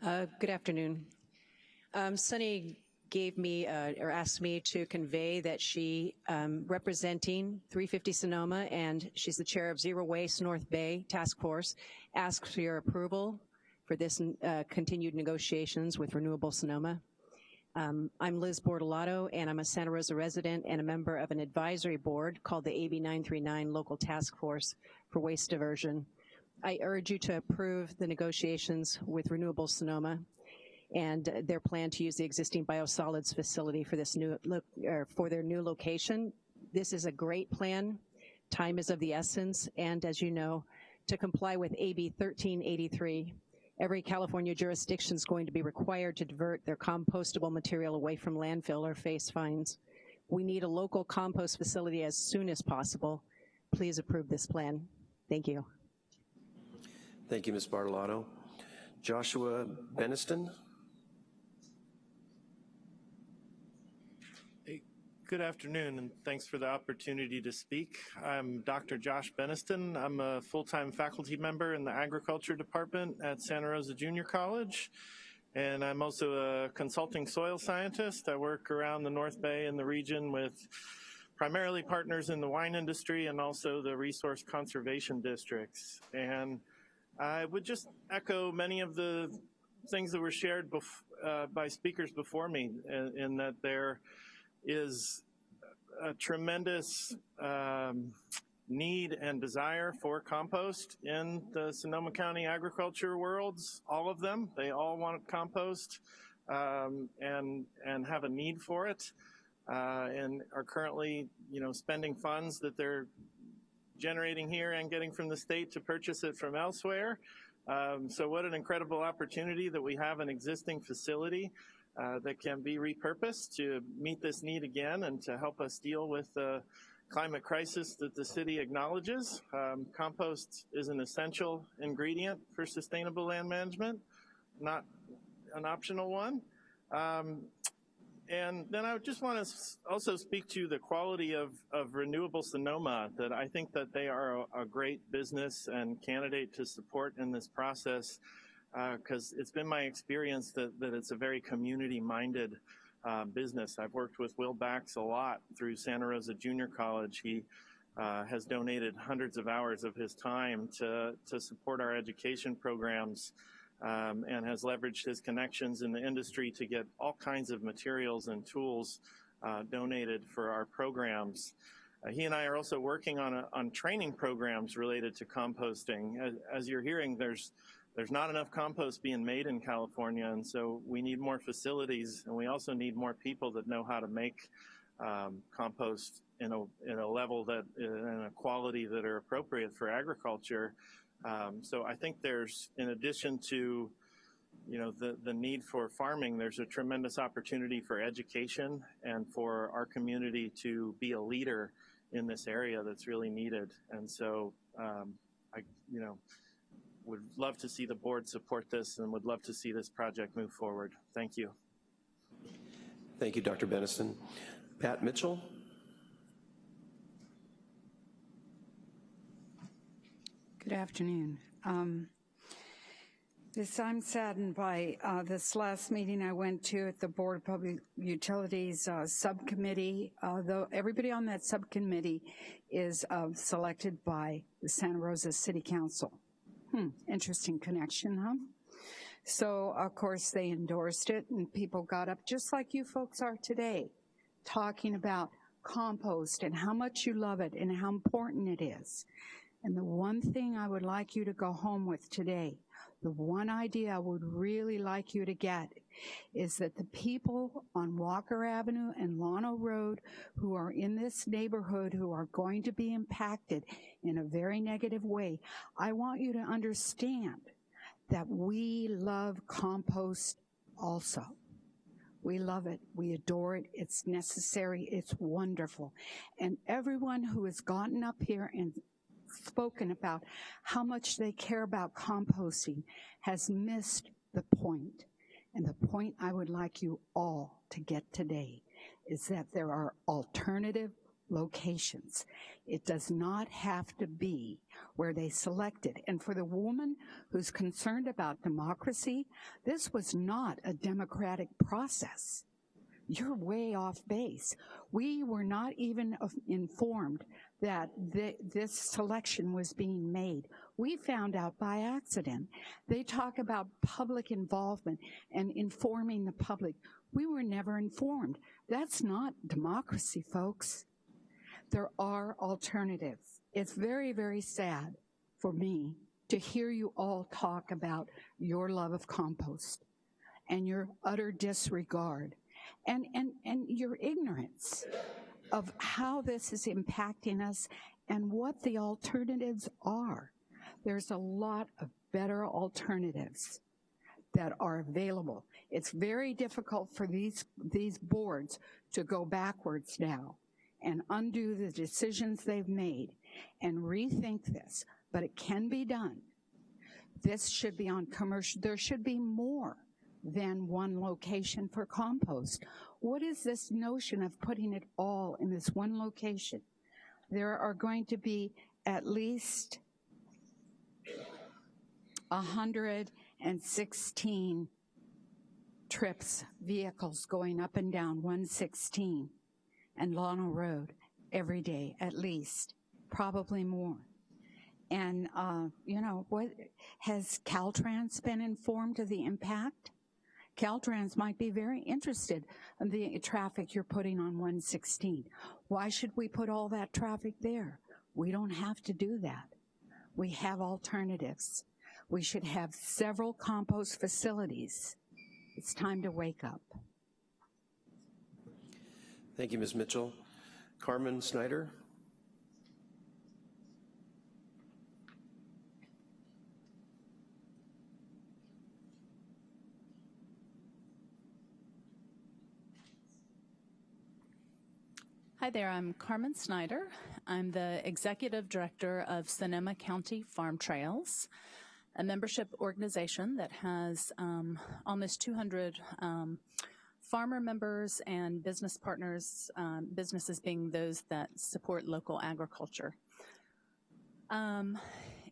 Uh, good afternoon. Um, Sunny gave me uh, or asked me to convey that she um, representing 350 Sonoma and she's the chair of Zero Waste North Bay Task Force asks for your approval for this uh, continued negotiations with Renewable Sonoma. Um, I'm Liz Bortolato and I'm a Santa Rosa resident and a member of an advisory board called the AB 939 Local Task Force for Waste Diversion. I urge you to approve the negotiations with Renewable Sonoma and their plan to use the existing biosolids facility for this new or for their new location. This is a great plan. Time is of the essence, and as you know, to comply with AB 1383, every California jurisdiction is going to be required to divert their compostable material away from landfill or face fines. We need a local compost facility as soon as possible. Please approve this plan. Thank you. Thank you, Ms. Bartolotto. Joshua Beniston? Good afternoon, and thanks for the opportunity to speak. I'm Dr. Josh Beniston. I'm a full-time faculty member in the agriculture department at Santa Rosa Junior College, and I'm also a consulting soil scientist. I work around the North Bay and the region with primarily partners in the wine industry and also the resource conservation districts. And I would just echo many of the things that were shared uh, by speakers before me in, in that there is a tremendous um, need and desire for compost in the Sonoma County agriculture worlds, all of them. They all want compost um, and, and have a need for it uh, and are currently, you know, spending funds that they're generating here and getting from the state to purchase it from elsewhere. Um, so what an incredible opportunity that we have an existing facility uh, that can be repurposed to meet this need again and to help us deal with the climate crisis that the city acknowledges. Um, compost is an essential ingredient for sustainable land management, not an optional one. Um, and then I just want to also speak to the quality of, of Renewable Sonoma, that I think that they are a, a great business and candidate to support in this process because uh, it's been my experience that, that it's a very community-minded uh, business. I've worked with Will Bakx a lot through Santa Rosa Junior College. He uh, has donated hundreds of hours of his time to, to support our education programs um, and has leveraged his connections in the industry to get all kinds of materials and tools uh, donated for our programs. Uh, he and I are also working on, a, on training programs related to composting. As, as you're hearing, there's there's not enough compost being made in California, and so we need more facilities, and we also need more people that know how to make um, compost in a, in a level that, in a quality that are appropriate for agriculture. Um, so I think there's, in addition to, you know, the, the need for farming, there's a tremendous opportunity for education and for our community to be a leader in this area that's really needed. And so, um, I, you know, would love to see the board support this and would love to see this project move forward. Thank you. Thank you, Dr. Beniston. Pat Mitchell. Good afternoon. Um, this, I'm saddened by uh, this last meeting I went to at the Board of Public Utilities uh, subcommittee. Uh, though everybody on that subcommittee is uh, selected by the Santa Rosa City Council. Hmm, interesting connection, huh? So, of course, they endorsed it, and people got up just like you folks are today, talking about compost and how much you love it and how important it is. And the one thing I would like you to go home with today, the one idea I would really like you to get is that the people on Walker Avenue and Llano Road who are in this neighborhood who are going to be impacted in a very negative way, I want you to understand that we love compost also. We love it. We adore it. It's necessary. It's wonderful. And everyone who has gotten up here and spoken about how much they care about composting has missed the point. And the point I would like you all to get today is that there are alternative locations. It does not have to be where they selected. And for the woman who's concerned about democracy, this was not a democratic process. You're way off base. We were not even informed that th this selection was being made. We found out by accident. They talk about public involvement and informing the public. We were never informed. That's not democracy, folks. There are alternatives. It's very, very sad for me to hear you all talk about your love of compost and your utter disregard and, and, and your ignorance of how this is impacting us and what the alternatives are. There's a lot of better alternatives. that are available. It's very difficult for these, these boards to go backwards now and undo the decisions they've made and rethink this, but it can be done. This should be on commercial, there should be more than one location for compost. What is this notion of putting it all in this one location? There are going to be at least 116 trips, vehicles going up and down 116 and Llano Road every day, at least, probably more. And, uh, you know, what has Caltrans been informed of the impact? Caltrans might be very interested in the traffic you're putting on 116. Why should we put all that traffic there? We don't have to do that. We have alternatives. We should have several compost facilities. It's time to wake up. Thank you, Ms. Mitchell. Carmen Snyder? Hi there, I'm Carmen Snyder. I'm the Executive Director of Sonoma County Farm Trails, a membership organization that has um, almost 200 um, farmer members and business partners, um, businesses being those that support local agriculture. Um,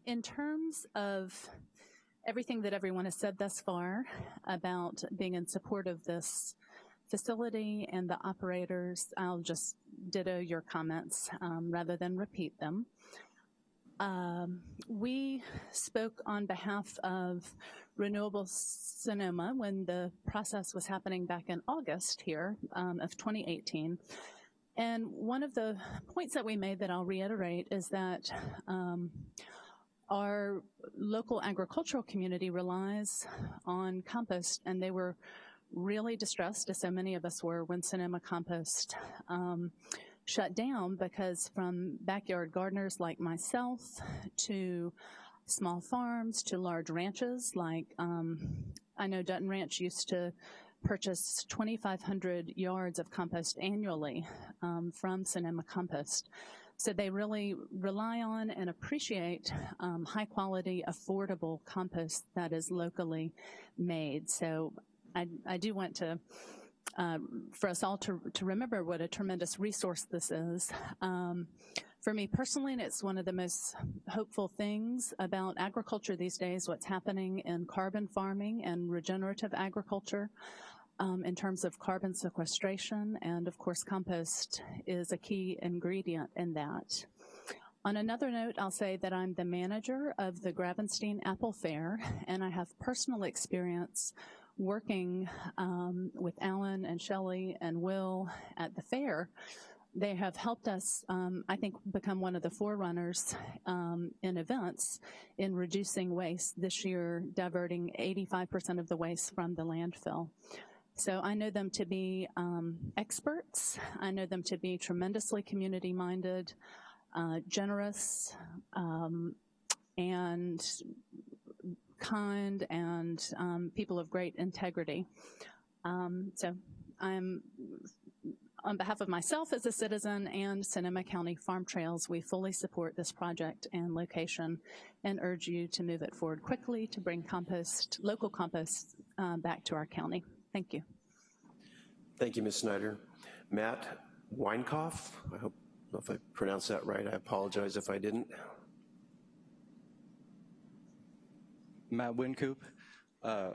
in terms of everything that everyone has said thus far about being in support of this facility and the operators, I'll just ditto your comments um, rather than repeat them. Um, we spoke on behalf of Renewable Sonoma when the process was happening back in August here um, of 2018. And one of the points that we made that I'll reiterate is that um, our local agricultural community relies on compost and they were really distressed, as so many of us were, when Sonoma Compost um, shut down because from backyard gardeners like myself to small farms to large ranches like um, I know Dutton Ranch used to purchase 2,500 yards of compost annually um, from Sonoma Compost. So they really rely on and appreciate um, high quality, affordable compost that is locally made. So I, I do want to, uh, for us all to, to remember what a tremendous resource this is. Um, for me personally, and it's one of the most hopeful things about agriculture these days, what's happening in carbon farming and regenerative agriculture um, in terms of carbon sequestration, and of course compost is a key ingredient in that. On another note, I'll say that I'm the manager of the Gravenstein Apple Fair, and I have personal experience working um, with Alan and Shelley and Will at the fair, they have helped us, um, I think, become one of the forerunners um, in events in reducing waste. This year, diverting 85% of the waste from the landfill. So I know them to be um, experts. I know them to be tremendously community-minded, uh, generous, um, and kind and um, people of great integrity. Um, so I'm, on behalf of myself as a citizen and Sonoma County Farm Trails, we fully support this project and location and urge you to move it forward quickly to bring compost, local compost uh, back to our county. Thank you. Thank you, Ms. Snyder. Matt Weinkoff, I hope if I pronounced that right, I apologize if I didn't. Matt Wincoop. Uh,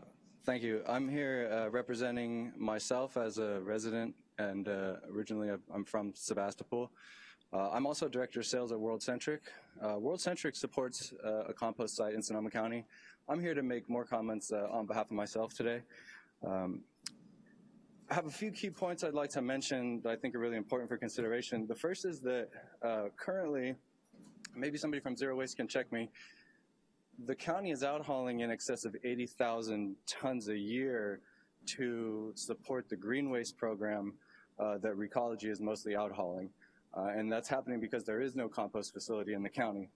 thank you. I'm here uh, representing myself as a resident and uh, originally I'm from Sebastopol. Uh, I'm also Director of Sales at WorldCentric. Uh, WorldCentric supports uh, a compost site in Sonoma County. I'm here to make more comments on behalf of myself today. Um, I have a few key points I'd like to mention that I think are really important for consideration. The first is that currently, maybe somebody from Zero Waste can check me, the county is out hauling in excess of 80,000 tons a year to support the green waste program uh, that Recology is mostly out hauling. Uh, and that's happening because there is no compost facility in the county.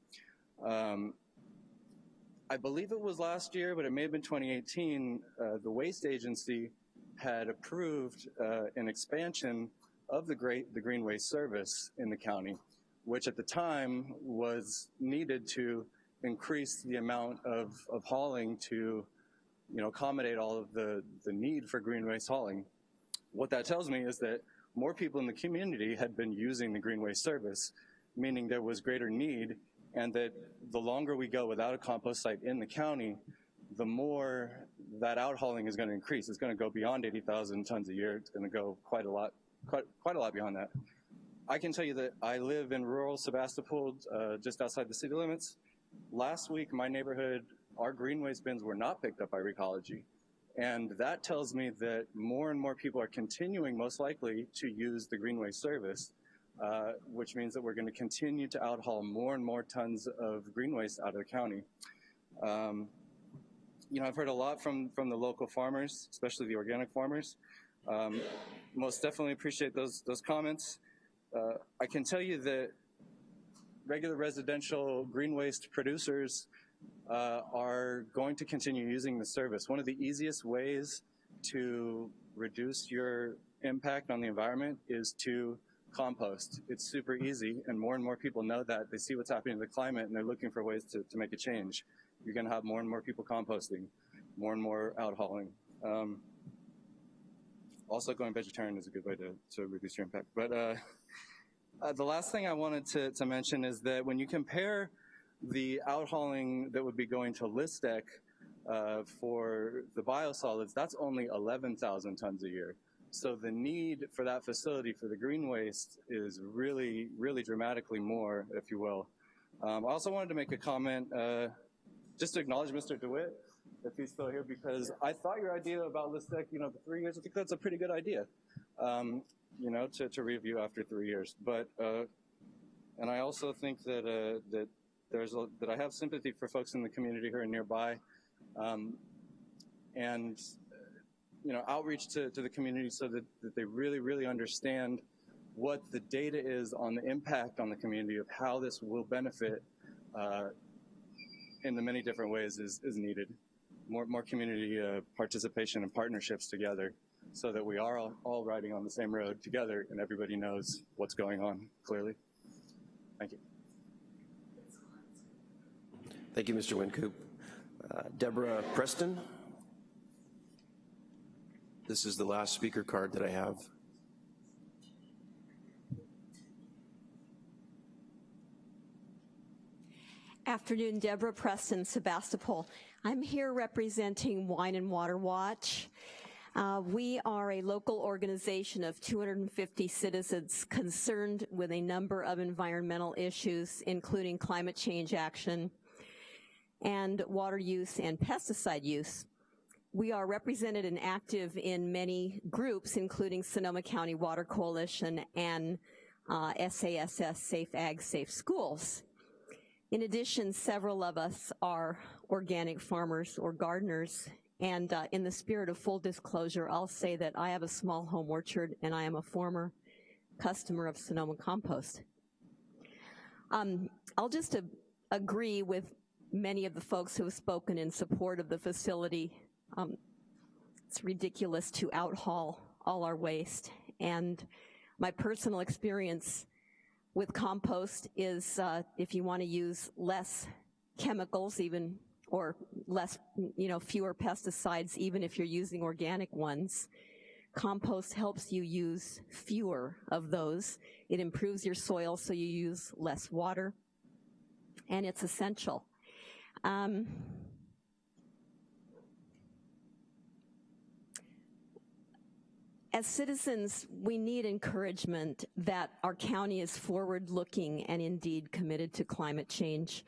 Um, I believe it was last year, but it may have been 2018, uh, the waste agency had approved uh, an expansion of the great the green waste service in the county, which at the time was needed to increase the amount of, of hauling to you know, accommodate all of the, the need for green waste hauling. What that tells me is that more people in the community had been using the green waste service, meaning there was greater need and that the longer we go without a compost site in the county, the more that out hauling is gonna increase. It's gonna go beyond 80,000 tons a year. It's gonna go quite a lot, quite, quite a lot beyond that. I can tell you that I live in rural Sebastopol, uh, just outside the city limits. Last week, my neighborhood, our green waste bins were not picked up by Recology. And that tells me that more and more people are continuing, most likely, to use the green waste service, uh, which means that we're going to continue to outhaul more and more tons of green waste out of the county. Um, you know, I've heard a lot from, from the local farmers, especially the organic farmers. Um, most definitely appreciate those, those comments. Uh, I can tell you that regular residential green waste producers uh, are going to continue using the service. One of the easiest ways to reduce your impact on the environment is to compost. It's super easy, and more and more people know that. They see what's happening to the climate, and they're looking for ways to, to make a change. You're gonna have more and more people composting, more and more out hauling. Um, also, going vegetarian is a good way to, to reduce your impact. But uh, uh, the last thing I wanted to, to mention is that when you compare the outhauling that would be going to Lystek uh, for the biosolids, that's only 11,000 tons a year. So the need for that facility for the green waste is really, really dramatically more, if you will. Um, I also wanted to make a comment, uh, just to acknowledge Mr. DeWitt, if he's still here, because I thought your idea about Lystek, you know, the three years, I think that's a pretty good idea, um, you know, to, to review after three years. But, uh, and I also think that, uh, that there's a, that I have sympathy for folks in the community who are nearby, um, and you know outreach to, to the community so that, that they really really understand what the data is on the impact on the community of how this will benefit uh, in the many different ways is, is needed. More, more community uh, participation and partnerships together so that we are all, all riding on the same road together and everybody knows what's going on clearly. Thank you. Thank you, Mr. Wincoop. Uh, Deborah Preston. This is the last speaker card that I have. Afternoon, Deborah Preston, Sebastopol. I'm here representing Wine and Water Watch. Uh, we are a local organization of 250 citizens concerned with a number of environmental issues, including climate change action and water use and pesticide use. We are represented and active in many groups, including Sonoma County Water Coalition and uh, SASS Safe Ag Safe Schools. In addition, several of us are organic farmers or gardeners, and uh, in the spirit of full disclosure, I'll say that I have a small home orchard and I am a former customer of Sonoma Compost. Um, I'll just uh, agree with many of the folks who have spoken in support of the facility. Um, it's ridiculous to outhaul all our waste. And my personal experience with compost is uh, if you want to use less chemicals even or less, you know, fewer pesticides even if you're using organic ones, compost helps you use fewer of those. It improves your soil so you use less water and it's essential. Um, as citizens, we need encouragement that our county is forward-looking and indeed committed to climate change.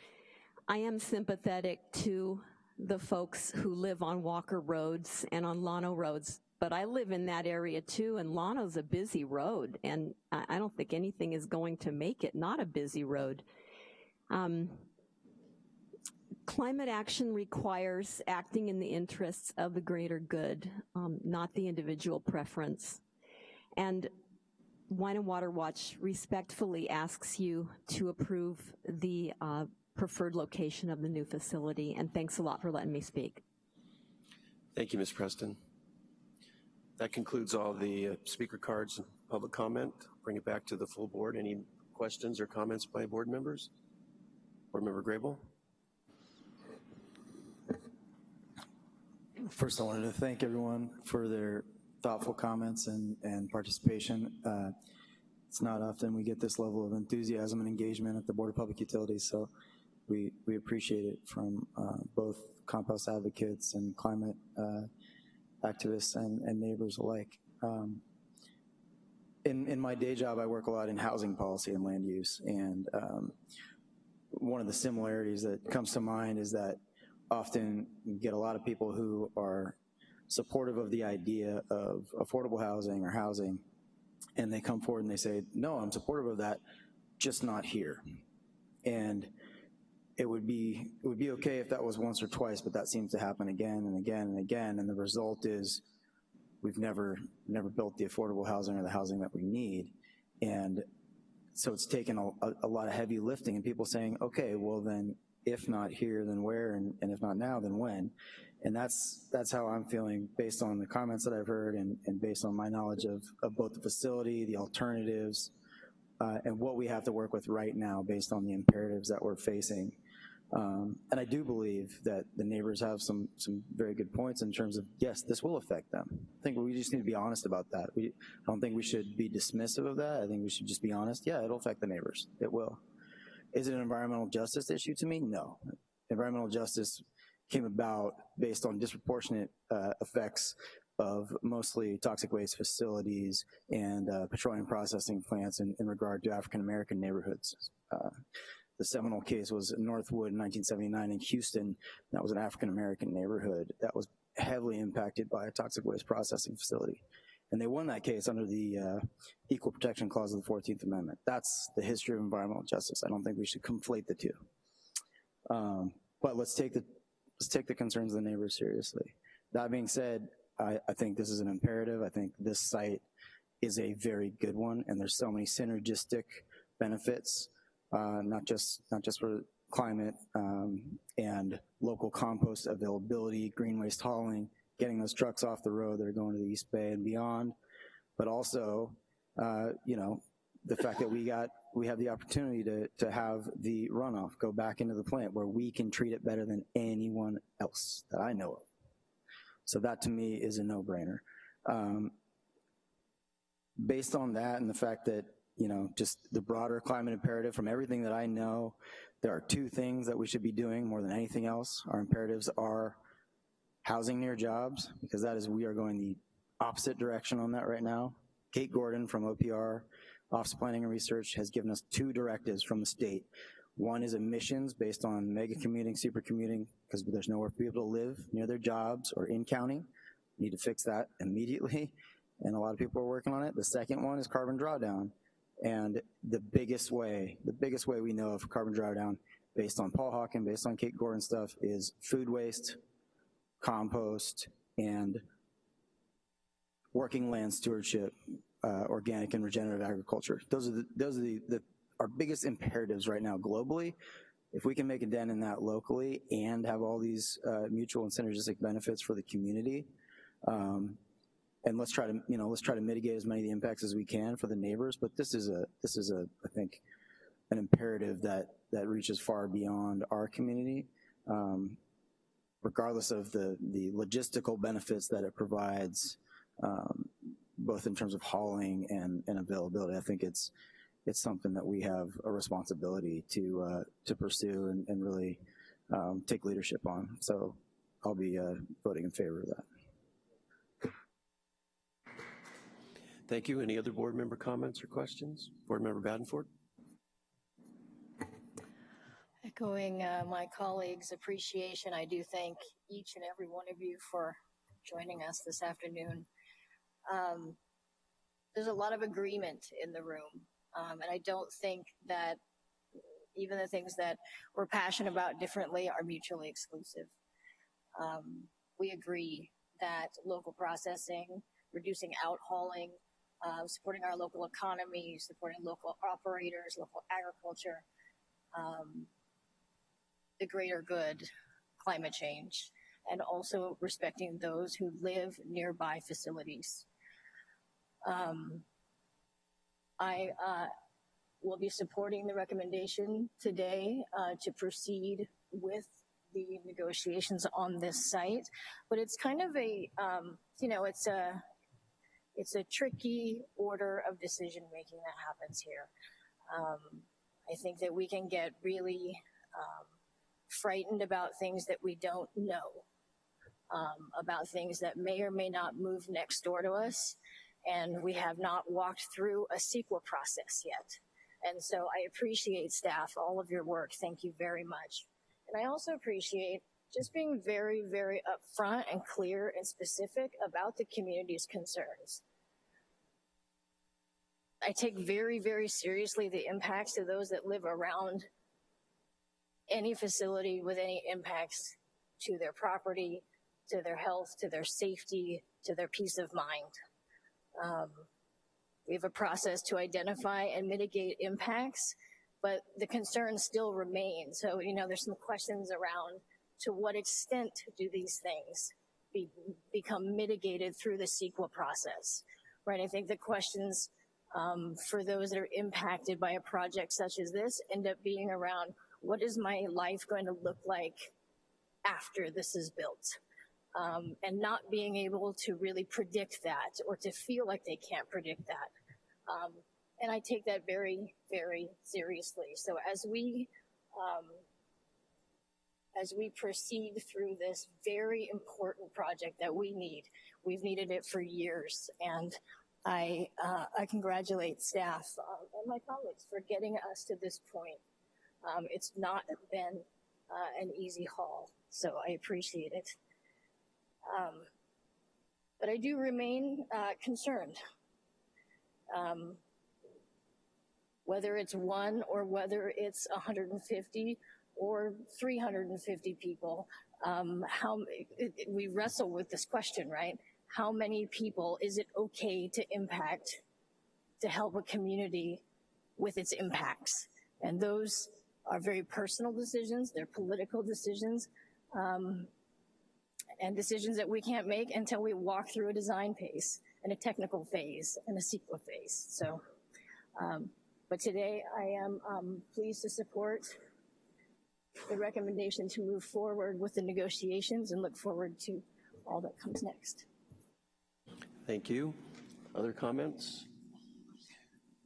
I am sympathetic to the folks who live on Walker roads and on Llano roads, but I live in that area too, and Llano's a busy road, and I don't think anything is going to make it not a busy road. Um, climate action requires acting in the interests of the greater good, um, not the individual preference. And Wine and Water Watch respectfully asks you to approve the uh, preferred location of the new facility, and thanks a lot for letting me speak. Thank you, Ms. Preston. That concludes all the uh, speaker cards and public comment. Bring it back to the full board. Any questions or comments by board members? Board Member Grable? First, I wanted to thank everyone for their thoughtful comments and, and participation. Uh, it's not often we get this level of enthusiasm and engagement at the Board of Public Utilities, so we, we appreciate it from uh, both compost advocates and climate uh, activists and, and neighbors alike. Um, in, in my day job, I work a lot in housing policy and land use, and um, one of the similarities that comes to mind is that often you get a lot of people who are supportive of the idea of affordable housing or housing, and they come forward and they say, no, I'm supportive of that, just not here. And it would be it would be okay if that was once or twice, but that seems to happen again and again and again, and the result is we've never never built the affordable housing or the housing that we need. And so it's taken a, a, a lot of heavy lifting and people saying, okay, well then if not here, then where, and, and if not now, then when? And that's that's how I'm feeling based on the comments that I've heard and, and based on my knowledge of, of both the facility, the alternatives, uh, and what we have to work with right now based on the imperatives that we're facing. Um, and I do believe that the neighbors have some some very good points in terms of, yes, this will affect them. I think we just need to be honest about that. We, I don't think we should be dismissive of that. I think we should just be honest. Yeah, it'll affect the neighbors. It will. Is it an environmental justice issue to me? No. Environmental justice came about based on disproportionate uh, effects of mostly toxic waste facilities and uh, petroleum processing plants in, in regard to African-American neighborhoods. Uh, the seminal case was Northwood in 1979 in Houston. That was an African-American neighborhood that was heavily impacted by a toxic waste processing facility. And they won that case under the uh, Equal Protection Clause of the 14th Amendment. That's the history of environmental justice. I don't think we should conflate the two. Um, but let's take the let's take the concerns of the neighbors seriously. That being said, I, I think this is an imperative. I think this site is a very good one, and there's so many synergistic benefits, not just not just for climate um, and local compost availability, green waste hauling, getting those trucks off the road that are going to the East Bay and beyond, but also, uh, you know, the fact that we got we have the opportunity to to have the runoff go back into the plant where we can treat it better than anyone else that I know of. So that to me is a no-brainer. Um, based on that and the fact that you know just the broader climate imperative from everything that I know, there are two things that we should be doing more than anything else. Our imperatives are housing near jobs, because that is, we are going the opposite direction on that right now. Kate Gordon from OPR, Office of Planning and Research, has given us two directives from the state. One is emissions based on mega commuting, super commuting, because there's nowhere for people to live near their jobs or in county. We need to fix that immediately, and a lot of people are working on it. The second one is carbon drawdown. And the biggest way, the biggest way we know of carbon drawdown, based on Paul Hawken, based on Kate Gordon stuff, is food waste, compost, and working land stewardship, uh, organic and regenerative agriculture. Those are the, those are the, the, our biggest imperatives right now globally. If we can make a dent in that locally and have all these uh, mutual and synergistic benefits for the community, um, and let's try to, you know, let's try to mitigate as many of the impacts as we can for the neighbors. But this is a, this is a, I think, an imperative that that reaches far beyond our community. Um, regardless of the, the logistical benefits that it provides, um, both in terms of hauling and, and availability. I think it's it's something that we have a responsibility to uh, to pursue and, and really um, take leadership on. So I'll be uh, voting in favor of that. Thank you. Any other board member comments or questions? Board member Badenford? Echoing uh, my colleagues' appreciation, I do thank each and every one of you for joining us this afternoon. Um, there's a lot of agreement in the room, um, and I don't think that even the things that we're passionate about differently are mutually exclusive. Um, we agree that local processing, reducing out hauling, uh, supporting our local economy, supporting local operators, local agriculture, um, the greater good, climate change, and also respecting those who live nearby facilities. Um, I uh, will be supporting the recommendation today uh, to proceed with the negotiations on this site, but it's kind of a, um, you know, it's a, it's a tricky order of decision making that happens here. Um, I think that we can get really um, frightened about things that we don't know, um, about things that may or may not move next door to us, and we have not walked through a CEQA process yet. And so I appreciate staff, all of your work. Thank you very much. And I also appreciate just being very, very upfront and clear and specific about the community's concerns. I take very, very seriously the impacts to those that live around any facility with any impacts to their property, to their health, to their safety, to their peace of mind. Um, we have a process to identify and mitigate impacts, but the concerns still remain. So, you know, there's some questions around to what extent do these things be, become mitigated through the CEQA process, right? I think the questions um, for those that are impacted by a project such as this end up being around what is my life going to look like after this is built? Um, and not being able to really predict that or to feel like they can't predict that. Um, and I take that very, very seriously. So as we, um, as we proceed through this very important project that we need, we've needed it for years, and I, uh, I congratulate staff uh, and my colleagues for getting us to this point. Um, it's not been uh, an easy haul, so I appreciate it. Um, but I do remain uh, concerned. Um, whether it's one or whether it's 150 or 350 people, um, how it, it, we wrestle with this question, right? How many people is it okay to impact to help a community with its impacts? And those are very personal decisions, they're political decisions, um, and decisions that we can't make until we walk through a design phase and a technical phase and a CEQA phase. So, um, but today I am um, pleased to support the recommendation to move forward with the negotiations and look forward to all that comes next. Thank you. Other comments?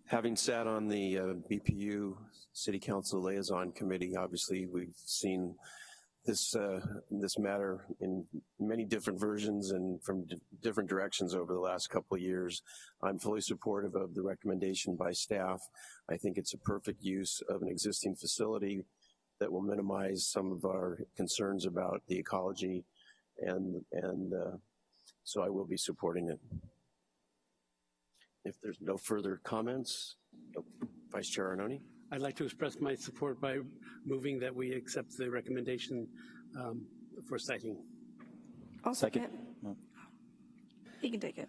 Having sat on the uh, BPU City Council Liaison Committee, obviously we've seen this uh, this matter in many different versions and from different directions over the last couple of years. I'm fully supportive of the recommendation by staff. I think it's a perfect use of an existing facility that will minimize some of our concerns about the ecology and and uh, so I will be supporting it. If there's no further comments, Vice Chair Arnone. I'd like to express my support by moving that we accept the recommendation um, for siting. I'll second. You can take it.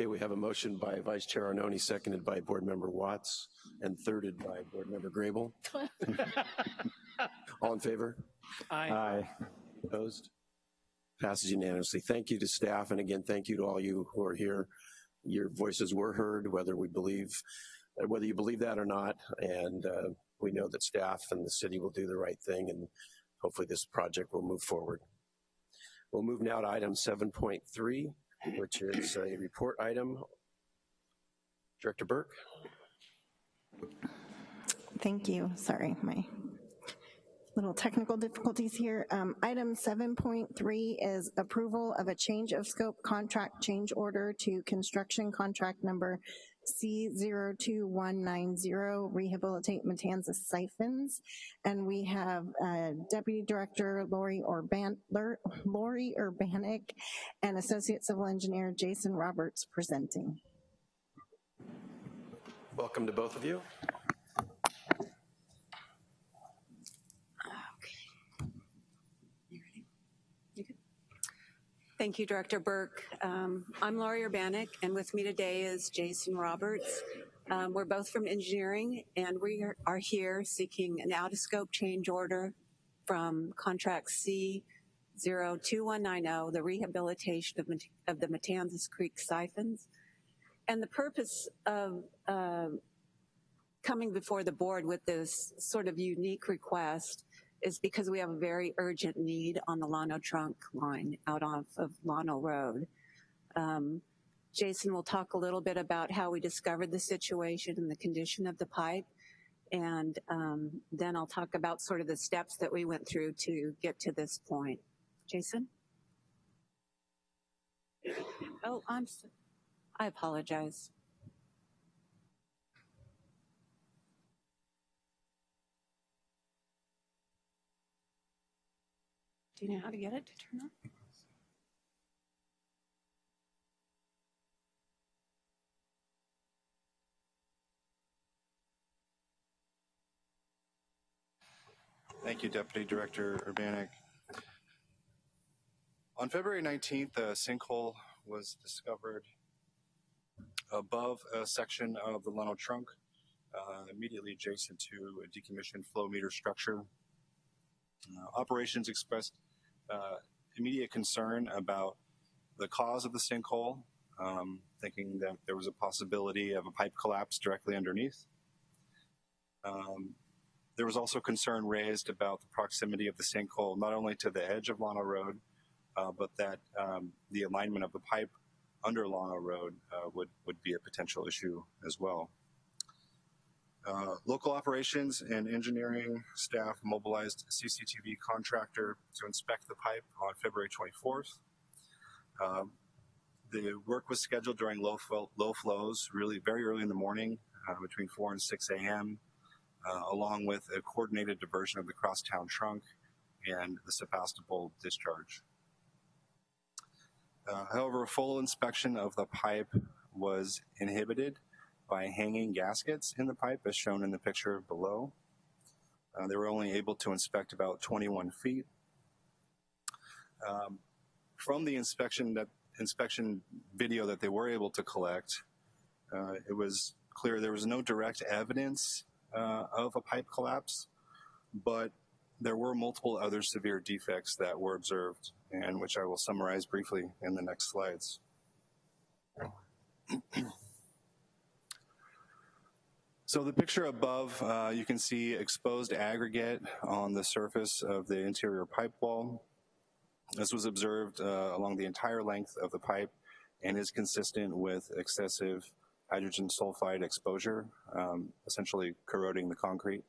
Okay, we have a motion by Vice Chair Arnone, seconded by Board Member Watts, and thirded by Board Member Grable. All in favor? Aye. Aye. Opposed? Passes unanimously. Thank you to staff, and again, thank you to all you who are here. Your voices were heard, whether we believe whether you believe that or not. And uh, we know that staff and the city will do the right thing and hopefully this project will move forward. We'll move now to item 7.3, which is a report item. Director Burke. Thank you. Sorry, my little technical difficulties here. Um, item 7.3 is approval of a change of scope contract change order to construction contract number C02190, Rehabilitate Matanzas Siphons. And we have uh, Deputy Director Lori, Urban Lori Urbanic and Associate Civil Engineer Jason Roberts presenting. Welcome to both of you. Thank you, Director Burke. Um, I'm Laurie Urbanic, and with me today is Jason Roberts. Um, we're both from engineering, and we are, here seeking an out-of-scope change order from contract C02190, the rehabilitation of, of the Matanzas Creek siphons. And the purpose of uh, coming before the board with this sort of unique request is because we have a very urgent need on the Llano trunk line out off of Llano Road. Um, Jason will talk a little bit about how we discovered the situation and the condition of the pipe. And um, then I'll talk about sort of the steps that we went through to get to this point. Jason? Oh, I'm, I apologize. Do you know how to get it to turn on? Thank you, Deputy Director Urbanek. On February 19th, a sinkhole was discovered above a section of the Llano trunk, uh, immediately adjacent to a decommissioned flow meter structure. Uh, operations expressed uh, immediate concern about the cause of the sinkhole, um, thinking that there was a possibility of a pipe collapse directly underneath. Um, there was also concern raised about the proximity of the sinkhole, not only to the edge of Llano Road, uh, but that um, the alignment of the pipe under Llano Road uh, would, would be a potential issue as well. Uh, local operations and engineering staff mobilized a CCTV contractor to inspect the pipe on February 24th. Um, the work was scheduled during low, low flows, really very early in the morning, uh, between 4 and 6 a.m., uh, along with a coordinated diversion of the crosstown trunk and the Sebastopol discharge. Uh, however, a full inspection of the pipe was inhibited by hanging gaskets in the pipe as shown in the picture below. Uh, they were only able to inspect about 21 feet. Um, from the inspection that inspection video that they were able to collect, uh, it was clear there was no direct evidence uh, of a pipe collapse, but there were multiple other severe defects that were observed and which I will summarize briefly in the next slides. So the picture above, uh, you can see exposed aggregate on the surface of the interior pipe wall. This was observed uh, along the entire length of the pipe and is consistent with excessive hydrogen sulfide exposure, um, essentially corroding the concrete.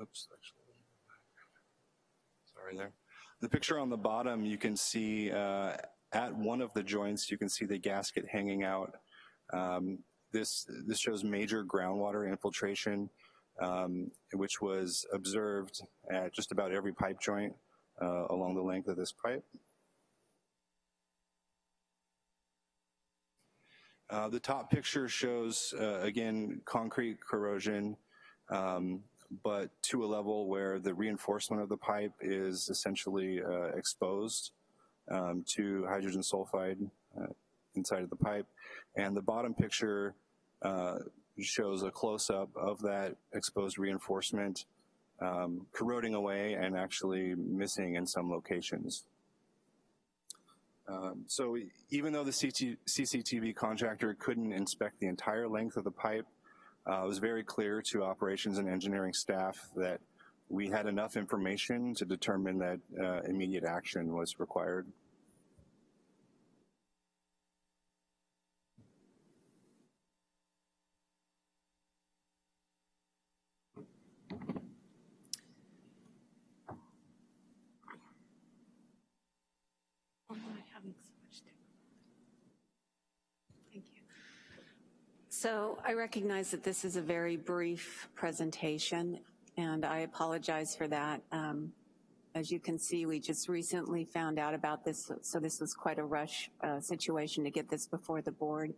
Oops, actually, sorry there. The picture on the bottom, you can see uh, at one of the joints, you can see the gasket hanging out. Um, this, this shows major groundwater infiltration, um, which was observed at just about every pipe joint uh, along the length of this pipe. Uh, the top picture shows, uh, again, concrete corrosion, um, but to a level where the reinforcement of the pipe is essentially uh, exposed um, to hydrogen sulfide inside of the pipe. And the bottom picture uh, shows a close-up of that exposed reinforcement um, corroding away and actually missing in some locations. Um, so even though the CT, CCTV contractor couldn't inspect the entire length of the pipe, uh, it was very clear to operations and engineering staff that we had enough information to determine that uh, immediate action was required. Oh, am I having so much difficulty? Thank you. So I recognize that this is a very brief presentation, and I apologize for that. Um, as you can see, we just recently found out about this, so this was quite a rush uh, situation to get this before the board.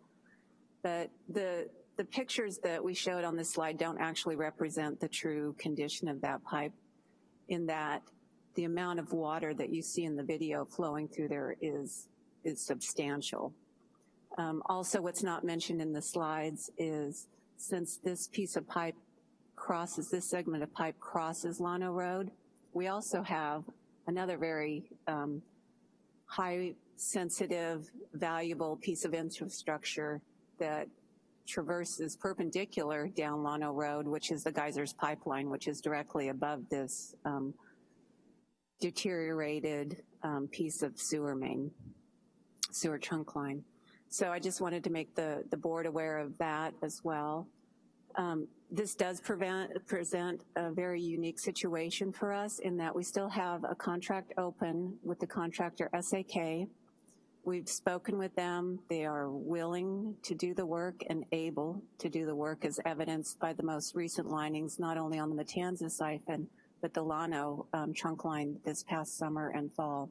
But the, the pictures that we showed on this slide don't actually represent the true condition of that pipe in that the amount of water that you see in the video flowing through there is, is substantial. Um, also, what's not mentioned in the slides is since this piece of pipe crosses, this segment of pipe crosses Llano Road. We also have another very um, high sensitive, valuable piece of infrastructure that traverses perpendicular down Llano Road, which is the Geysers Pipeline, which is directly above this um, deteriorated um, piece of sewer main, sewer trunk line. So I just wanted to make the, the board aware of that as well. Um, this does prevent, present a very unique situation for us in that we still have a contract open with the contractor SAK. We've spoken with them. They are willing to do the work and able to do the work as evidenced by the most recent linings, not only on the Matanzas siphon, but the Llano um, trunk line this past summer and fall.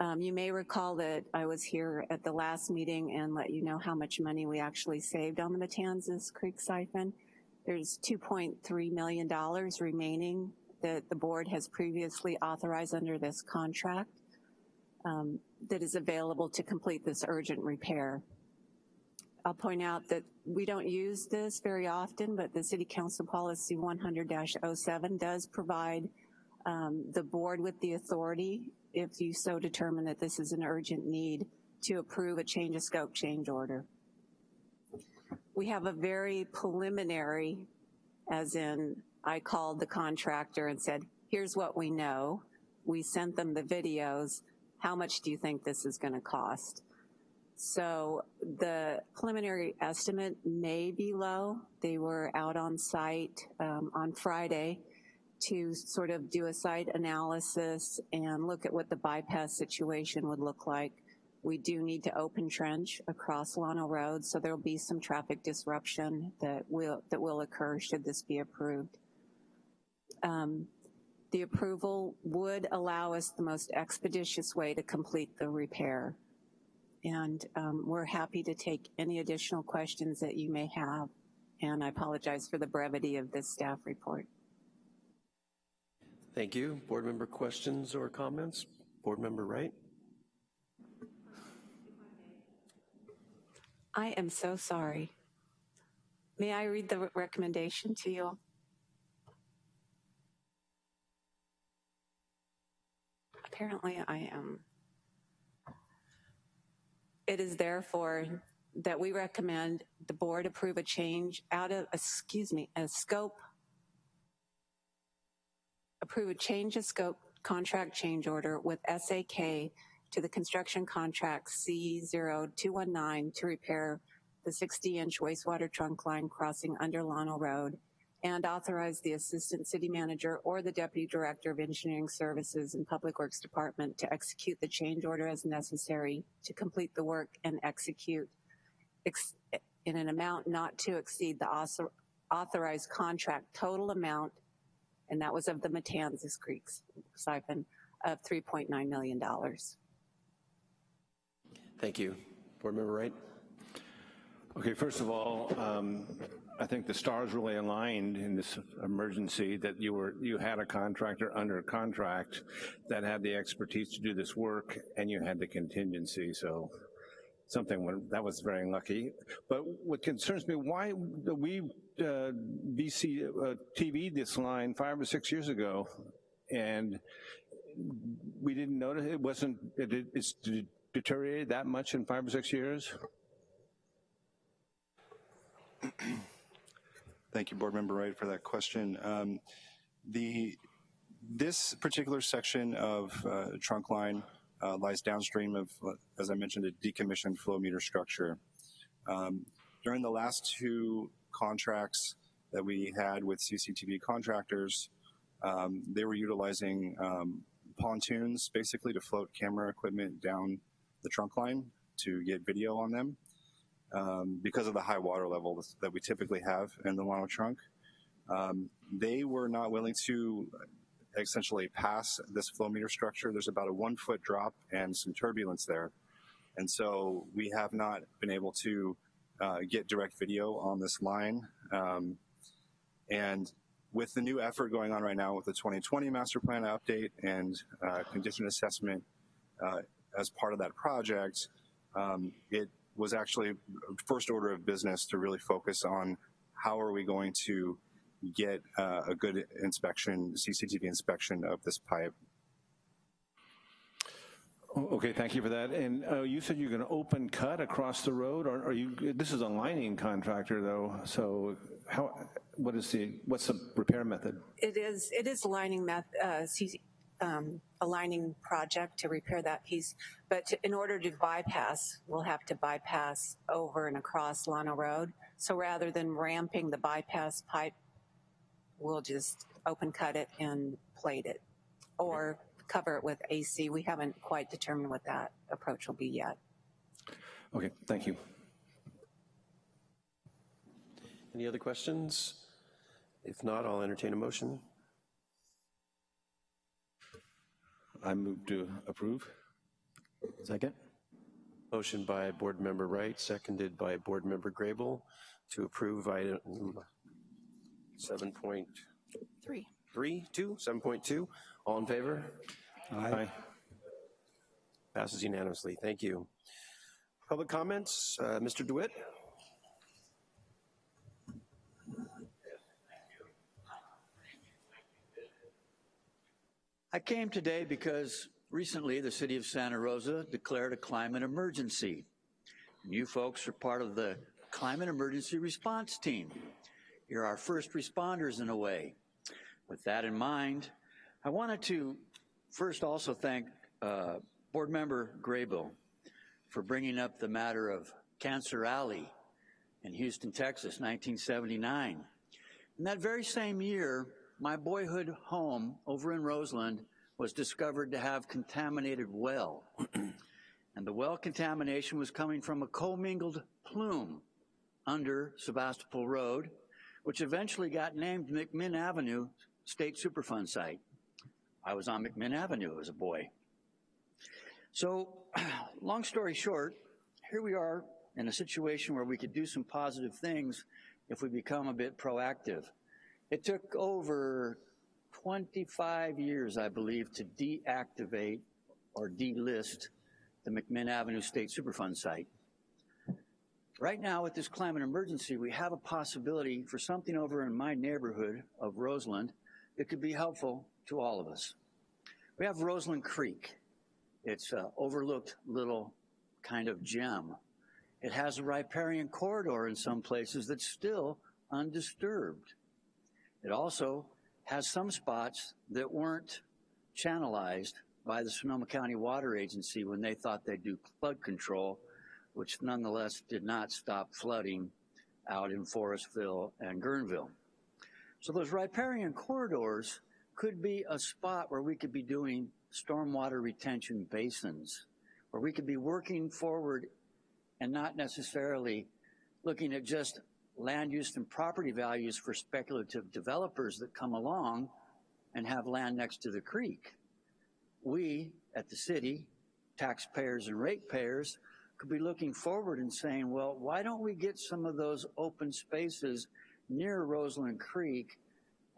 Um, you may recall that I was here at the last meeting and let you know how much money we actually saved on the Matanzas Creek siphon. There's $2.3 million remaining that the board has previously authorized under this contract um, that is available to complete this urgent repair. I'll point out that we don't use this very often, but the City Council Policy 100-07 does provide um, the board with the authority, if you so determine that this is an urgent need, to approve a change of scope change order. We have a very preliminary, as in I called the contractor and said, here's what we know. We sent them the videos. How much do you think this is gonna cost? So the preliminary estimate may be low. They were out on site um, on Friday to sort of do a site analysis and look at what the bypass situation would look like. We do need to open trench across Llano Road, so there'll be some traffic disruption that will, that will occur should this be approved. Um, the approval would allow us the most expeditious way to complete the repair. And um, we're happy to take any additional questions that you may have. And I apologize for the brevity of this staff report. Thank you. Board member questions or comments? Board member Wright? I am so sorry. May I read the recommendation to you? Apparently I am. It is therefore that we recommend the board approve a change out of, excuse me, a scope, approve a change of scope contract change order with SAK to the construction contract C0219 to repair the 60-inch wastewater trunk line crossing under Llano Road and authorize the Assistant City Manager or the Deputy Director of Engineering Services and Public Works Department to execute the change order as necessary to complete the work and execute ex in an amount not to exceed the author authorized contract total amount, and that was of the Matanzas Creek siphon, of $3.9 million. Thank you. Board member Wright? Okay, first of all, um, I think the stars really aligned in this emergency that you were you had a contractor under contract that had the expertise to do this work, and you had the contingency. So something went, that was very lucky. But what concerns me, why do we uh, BC uh, TV this line five or six years ago, and we didn't notice it wasn't it, it's deteriorated that much in five or six years. Thank you, Board Member Wright, for that question. Um, the this particular section of uh, trunk line uh, lies downstream of, as I mentioned, a decommissioned flow meter structure. Um, during the last two contracts that we had with CCTV contractors, um, they were utilizing um, pontoons basically to float camera equipment down the trunk line to get video on them um, because of the high water level that we typically have in the Llano trunk. Um, they were not willing to essentially pass this flow meter structure. There's about a one foot drop and some turbulence there. And so we have not been able to uh, get direct video on this line. Um, and with the new effort going on right now with the 2020 master plan update and uh, condition assessment uh, as part of that project, um, it was actually first order of business to really focus on how are we going to get uh, a good inspection, CCTV inspection of this pipe. O- Okay, thank you for that. And uh, you said you're going to open cut across the road, or are you, this is a lining contractor though, so how, what is the, what's the repair method? It is, it is a lining meth, uh, um, a lining project to repair that piece, but to- in order to bypass, we'll have to bypass over and across Llano Road. So rather than ramping the bypass pipe, we'll just open cut it and plate it, or cover it with AC. We haven't quite determined what that approach will be yet. Okay, thank you. Any other questions? If not, I'll entertain a motion. I move to approve. Second. Motion by Board Member Wright, seconded by Board Member Grable to approve item 7.3, Three. 2, 7.2. All in favor? Aye. Passes unanimously. Thank you. Public comments, uh, Mr. DeWitt? I came today because recently the city of Santa Rosa declared a climate emergency. You folks are part of the climate emergency response team. You're our first responders in a way. With that in mind, I wanted to first also thank uh, Board Member Graybill for bringing up the matter of Cancer Alley in Houston, Texas, 1979. In that very same year, my boyhood home over in Roseland was discovered to have contaminated well. and the well contamination was coming from a commingled plume under Sebastopol Road, which eventually got named McMinn Avenue State Superfund Site. I was on McMinn Avenue as a boy. So, long story short, here we are in a situation where we could do some positive things if we become a bit proactive. It took over 25 years, I believe, to deactivate or delist the McMinn Avenue State Superfund site. Right now, with this climate emergency, we have a possibility for something over in my neighborhood of Roseland that could be helpful to all of us. We have Roseland Creek. It's an overlooked little kind of gem. It has a riparian corridor in some places that's still undisturbed. It also has some spots that weren't channelized by the Sonoma County Water Agency when they thought they'd do flood control, which nonetheless did not stop flooding out in Forestville and Guerneville. So those riparian corridors could be a spot where we could be doing stormwater retention basins, where we could be working forward and not necessarily looking at just land use and property values for speculative developers that come along and have land next to the creek. We at the city, taxpayers and ratepayers, could be looking forward and saying, well, why don't we get some of those open spaces near Roseland Creek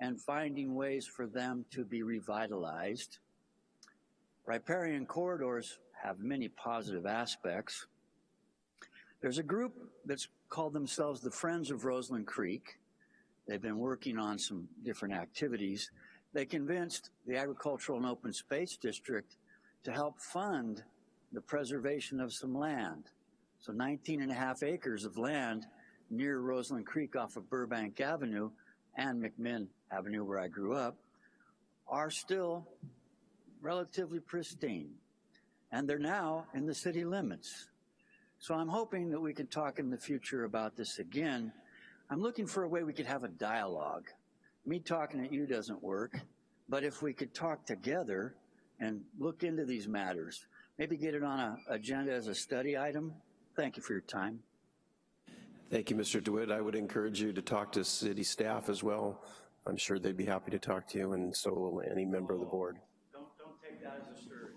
and finding ways for them to be revitalized? Riparian corridors have many positive aspects. There's a group that's called themselves the Friends of Roseland Creek. They've been working on some different activities. They convinced the Agricultural and Open Space District to help fund the preservation of some land. So 19 and a half acres of land near Roseland Creek off of Burbank Avenue and McMinn Avenue where I grew up are still relatively pristine. And they're now in the city limits. So I'm hoping that we can talk in the future about this again. I'm looking for a way we could have a dialogue. Me talking at you doesn't work, but if we could talk together and look into these matters, maybe get it on an agenda as a study item. Thank you for your time. Thank you, Mr. DeWitt. I would encourage you to talk to city staff as well. I'm sure they'd be happy to talk to you, and so will any member of the board. Don't, don't take that as a stir.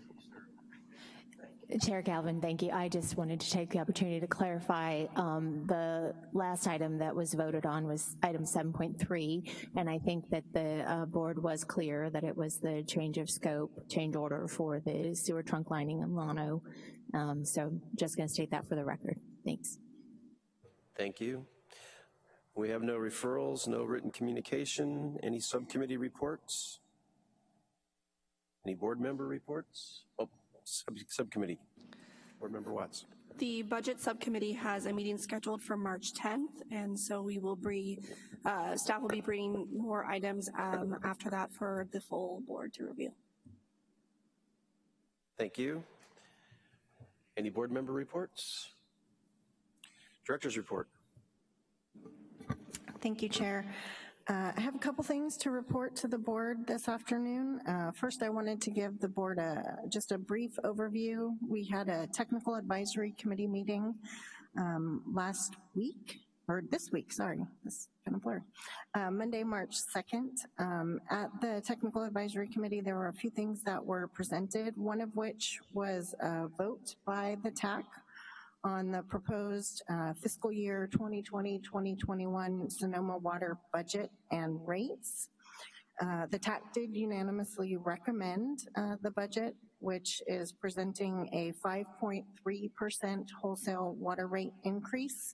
Chair Calvin, thank you. I just wanted to take the opportunity to clarify um, the last item that was voted on was item 7.3, and I think that the uh, board was clear that it was the change of scope, change order for the sewer trunk lining in Llano. Um, so just going to state that for the record. Thanks. Thank you. We have no referrals, no written communication, any subcommittee reports? Any board member reports? Oh, sub subcommittee. Board Member Watts. The Budget Subcommittee has a meeting scheduled for March 10th, and so we will bring, uh, staff will be bringing more items um, after that for the full board to review. Thank you. Any board member reports? Director's report. Thank you, Chair. Uh, I have a couple things to report to the board this afternoon. Uh, first, I wanted to give the board a, just a brief overview. We had a technical advisory committee meeting um, last week, or this week, sorry, this kind of blurred. Uh, Monday, March 2nd. Um, at the technical advisory committee, there were a few things that were presented, one of which was a vote by the TAC on the proposed uh, fiscal year 2020-2021 Sonoma water budget and rates. Uh, the TAC did unanimously recommend uh, the budget, which is presenting a 5.3% wholesale water rate increase.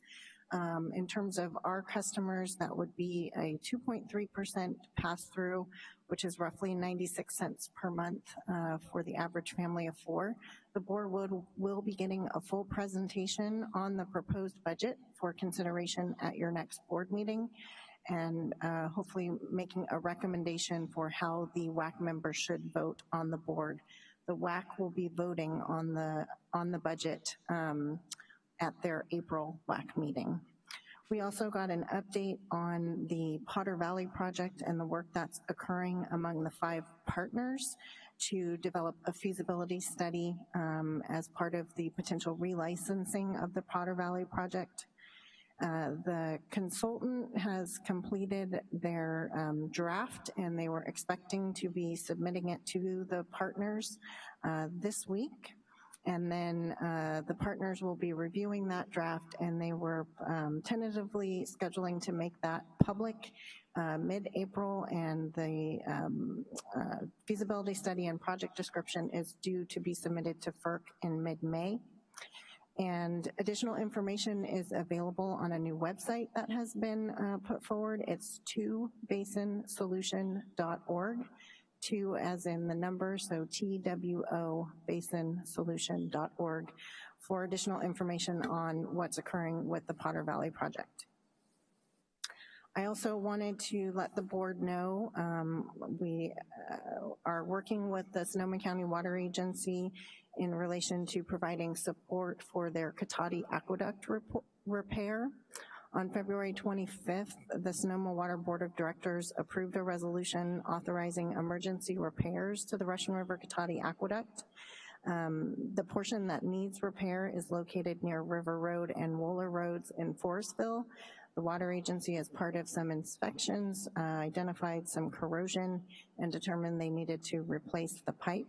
Um, in terms of our customers, that would be a 2.3% pass-through, which is roughly 96 cents per month uh, for the average family of four. The board would, will be getting a full presentation on the proposed budget for consideration at your next board meeting and uh, hopefully making a recommendation for how the WAC members should vote on the board. The WAC will be voting on the, on the budget um, at their April WAC meeting. We also got an update on the Potter Valley project and the work that's occurring among the five partners to develop a feasibility study um, as part of the potential relicensing of the Potter Valley project. Uh, the consultant has completed their um, draft and they were expecting to be submitting it to the partners uh, this week. And then uh, the partners will be reviewing that draft and they were um, tentatively scheduling to make that public uh, mid-April and the um, uh, feasibility study and project description is due to be submitted to FERC in mid-May. And additional information is available on a new website that has been uh, put forward. It's 2basinsolution.org two as in the number, so TWO basinsolution.org for additional information on what's occurring with the Potter Valley project. I also wanted to let the board know um, we uh, are working with the Sonoma County Water Agency in relation to providing support for their Cotati Aqueduct repair. On February 25th, the Sonoma Water Board of Directors approved a resolution authorizing emergency repairs to the Russian River Cotati Aqueduct. Um, the portion that needs repair is located near River Road and Wohler Roads in Forestville. The water agency, as part of some inspections, uh, identified some corrosion and determined they needed to replace the pipe.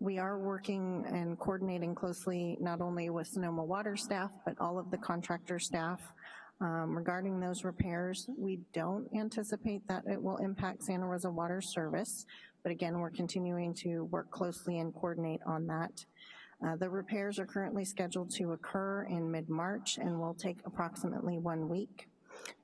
We are working and coordinating closely not only with Sonoma Water staff, but all of the contractor staff um, regarding those repairs, we don't anticipate that it will impact Santa Rosa Water Service, but again, we're continuing to work closely and coordinate on that. Uh, the repairs are currently scheduled to occur in mid-March and will take approximately one week.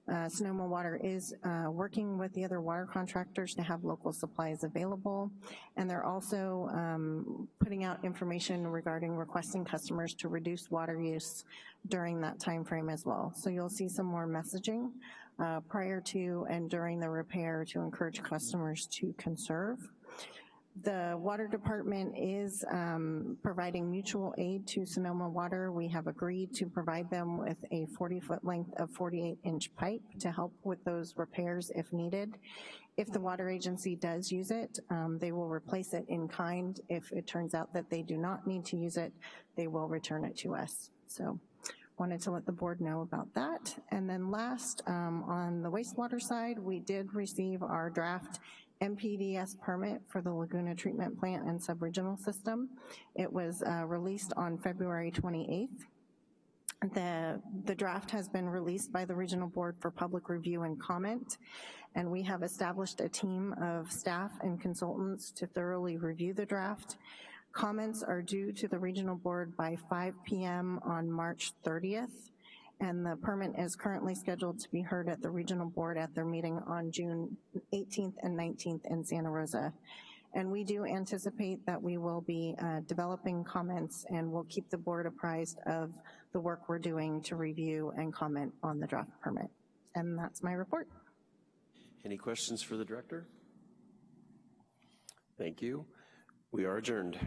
Uh, Sonoma Water is uh, working with the other water contractors to have local supplies available, and they're also um, putting out information regarding requesting customers to reduce water use during that time frame as well. So you'll see some more messaging uh, prior to and during the repair to encourage customers to conserve. The water department is um, providing mutual aid to Sonoma Water. We have agreed to provide them with a 40 foot length of 48 inch pipe to help with those repairs if needed. If the water agency does use it, um, they will replace it in kind. If it turns out that they do not need to use it, they will return it to us. So wanted to let the board know about that. And then last, um, on the wastewater side, we did receive our draft MPDS permit for the Laguna Treatment Plant and Subregional System. It was uh, released on February 28th. The, the draft has been released by the Regional Board for public review and comment, and we have established a team of staff and consultants to thoroughly review the draft. Comments are due to the Regional Board by 5 p.m. on March 30th, and the permit is currently scheduled to be heard at the regional board at their meeting on June 18th and 19th in Santa Rosa. And we do anticipate that we will be uh, developing comments and we'll keep the board apprised of the work we're doing to review and comment on the draft permit. And that's my report. Any questions for the director? Thank you. We are adjourned.